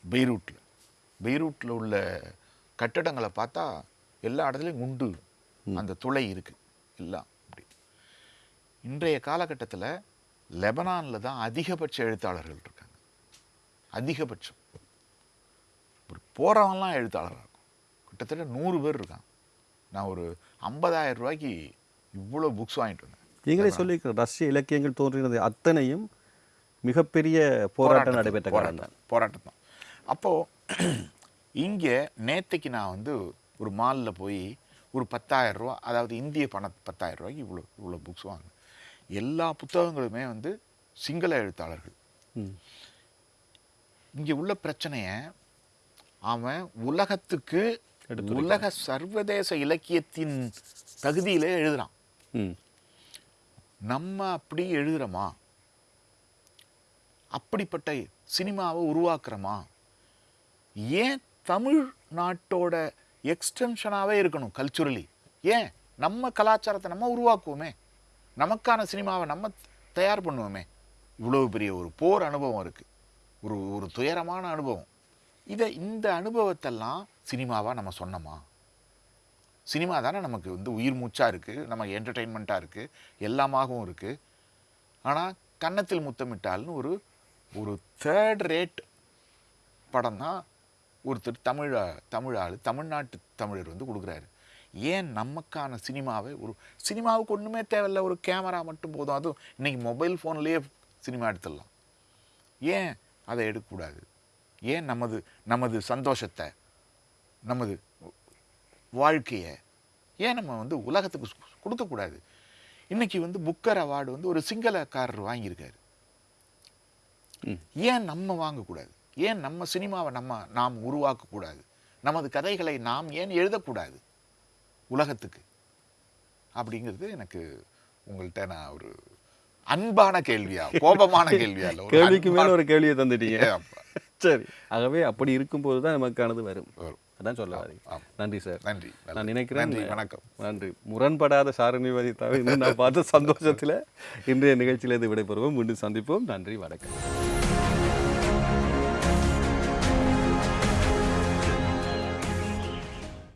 S2: பெய்ரூட்டில் பெய்ரூட்டில் உள்ள கட்டடங்களை பார்த்தா எல்லா இடத்துலையும் குண்டு அந்த துளை இருக்குது எல்லாம். அப்படி இன்றைய காலகட்டத்தில் லெபனானில் தான் அதிகபட்ச எழுத்தாளர்கள் இருக்காங்க. அதிகபட்சம். ஒரு போகிறவன்லாம் எழுத்தாளராக இருக்கும். கிட்டத்தட்ட நூறு பேர் இருக்காங்க. நான் ஒரு 50000 ரூபாய்க்கு இவ்வளோ புக்ஸ் வாங்கிட்டு வந்தேன்.
S1: நீங்களே சொல்லியிருக்கிற ரஷ்ய இலக்கியங்கள் தோன்றினது அத்தனையும் மிகப்பெரிய போராட்டம் நடைபெற்ற காலம் தான்.
S2: போராட்டம் தான். அப்போது இங்கே நேத்தைக்கு நான் வந்து ஒரு மாலில் போய் ஒரு 10000 ரூபா அதாவது இந்திய பண 10000 ரூபாய்க்கு இவ்வளோ இவ்வளோ புக்ஸ் வாங்கினேன். எல்லா புத்தகங்களுமே வந்து சிங்கள எழுத்தாளர்கள். இங்கே உள்ள பிரச்சனையை அவன் உலகத்துக்கு உலக சர்வதேச இலக்கியத்தின் தகுதியிலே எழுதுறான். நம்ம அப்படி எழுதுறோமா? அப்படிப்பட்ட சினிமாவை உருவாக்குறோமா? ஏன் தமிழ் நாட்டோட எக்ஸ்டென்ஷனாகவே இருக்கணும் கல்ச்சுரலி ஏன் நம்ம கலாச்சாரத்தை நம்ம உருவாக்குவோமே? நமக்கான சினிமாவை நம்ம தயார் பண்ணுவோமே. இவ்வளோ பெரிய ஒரு போர் அனுபவம் இருக்குது ஒரு ஒரு துயரமான அனுபவம். இதை இந்த அனுபவத்தெல்லாம் சினிமாவாக நம்ம சொன்னோமா? சினிமா தானே நமக்கு வந்து உயிர் மூச்சாக இருக்குது நம்ம என்டர்டெயின்மெண்ட்டாக இருக்குது எல்லாமாகவும் இருக்குது ஆனால் கன்னத்தில் முத்தமிட்டால்னு ஒரு ஒரு தேர்ட் ரேட் படம் தான் ஒருத்தர் தமிழ தமிழ் ஆள் தமிழ்நாட்டு தமிழர் வந்து கொடுக்குறாரு. ஏன் நமக்கான சினிமாவை ஒரு சினிமாவுக்கு ஒன்றுமே தேவையில்ல ஒரு கேமரா மட்டும் போதும். அதுவும் இன்னைக்கு மொபைல் ஃபோன்லேயே சினிமா எடுத்துடலாம். ஏன் அதை எடுக்கக்கூடாது? ஏன் நமது நமது சந்தோஷத்தை நமது வாழ்க்கையை ஏன் நம்ம வந்து உலகத்துக்கு கொடுக்கக்கூடாது? இன்னைக்கு வந்து புக்கர் அவார்டு வந்து ஒரு சிங்களக்காரர் வாங்கியிருக்காரு. ஏன் நம்ம வாங்கக்கூடாது? ஏன் நம்ம சினிமாவை நம்ம நாம் உருவாக்கக்கூடாது? நமது கதைகளை நாம் ஏன் எழுதக்கூடாது? உலகத்துக்கு. அப்படிங்கிறது எனக்கு உங்கள்கிட்ட நான் ஒரு அன்பான கேள்வியா கோபமான கேள்வியா இல்லை
S1: கேள்விக்கு மேல ஒரு கேள்வியை தந்துட்டீங்க. சரி. ஆகவே அப்படி இருக்கும்போது தான் நமக்கானது வரும்.
S2: வரும்.
S1: அதான் சொல்ல வரீங்க. நன்றி சார்.
S2: நன்றி
S1: நான் நினைக்கிறேன்
S2: நன்றி வணக்கம்.
S1: நன்றி. முரண்படாத சாரணிவதி தவிர நான் பார்த்த சந்தோஷத்தில் இன்றைய நிகழ்ச்சியிலிருந்து விடைபெறுவோம். மீண்டும் சந்திப்போம். நன்றி வணக்கம்.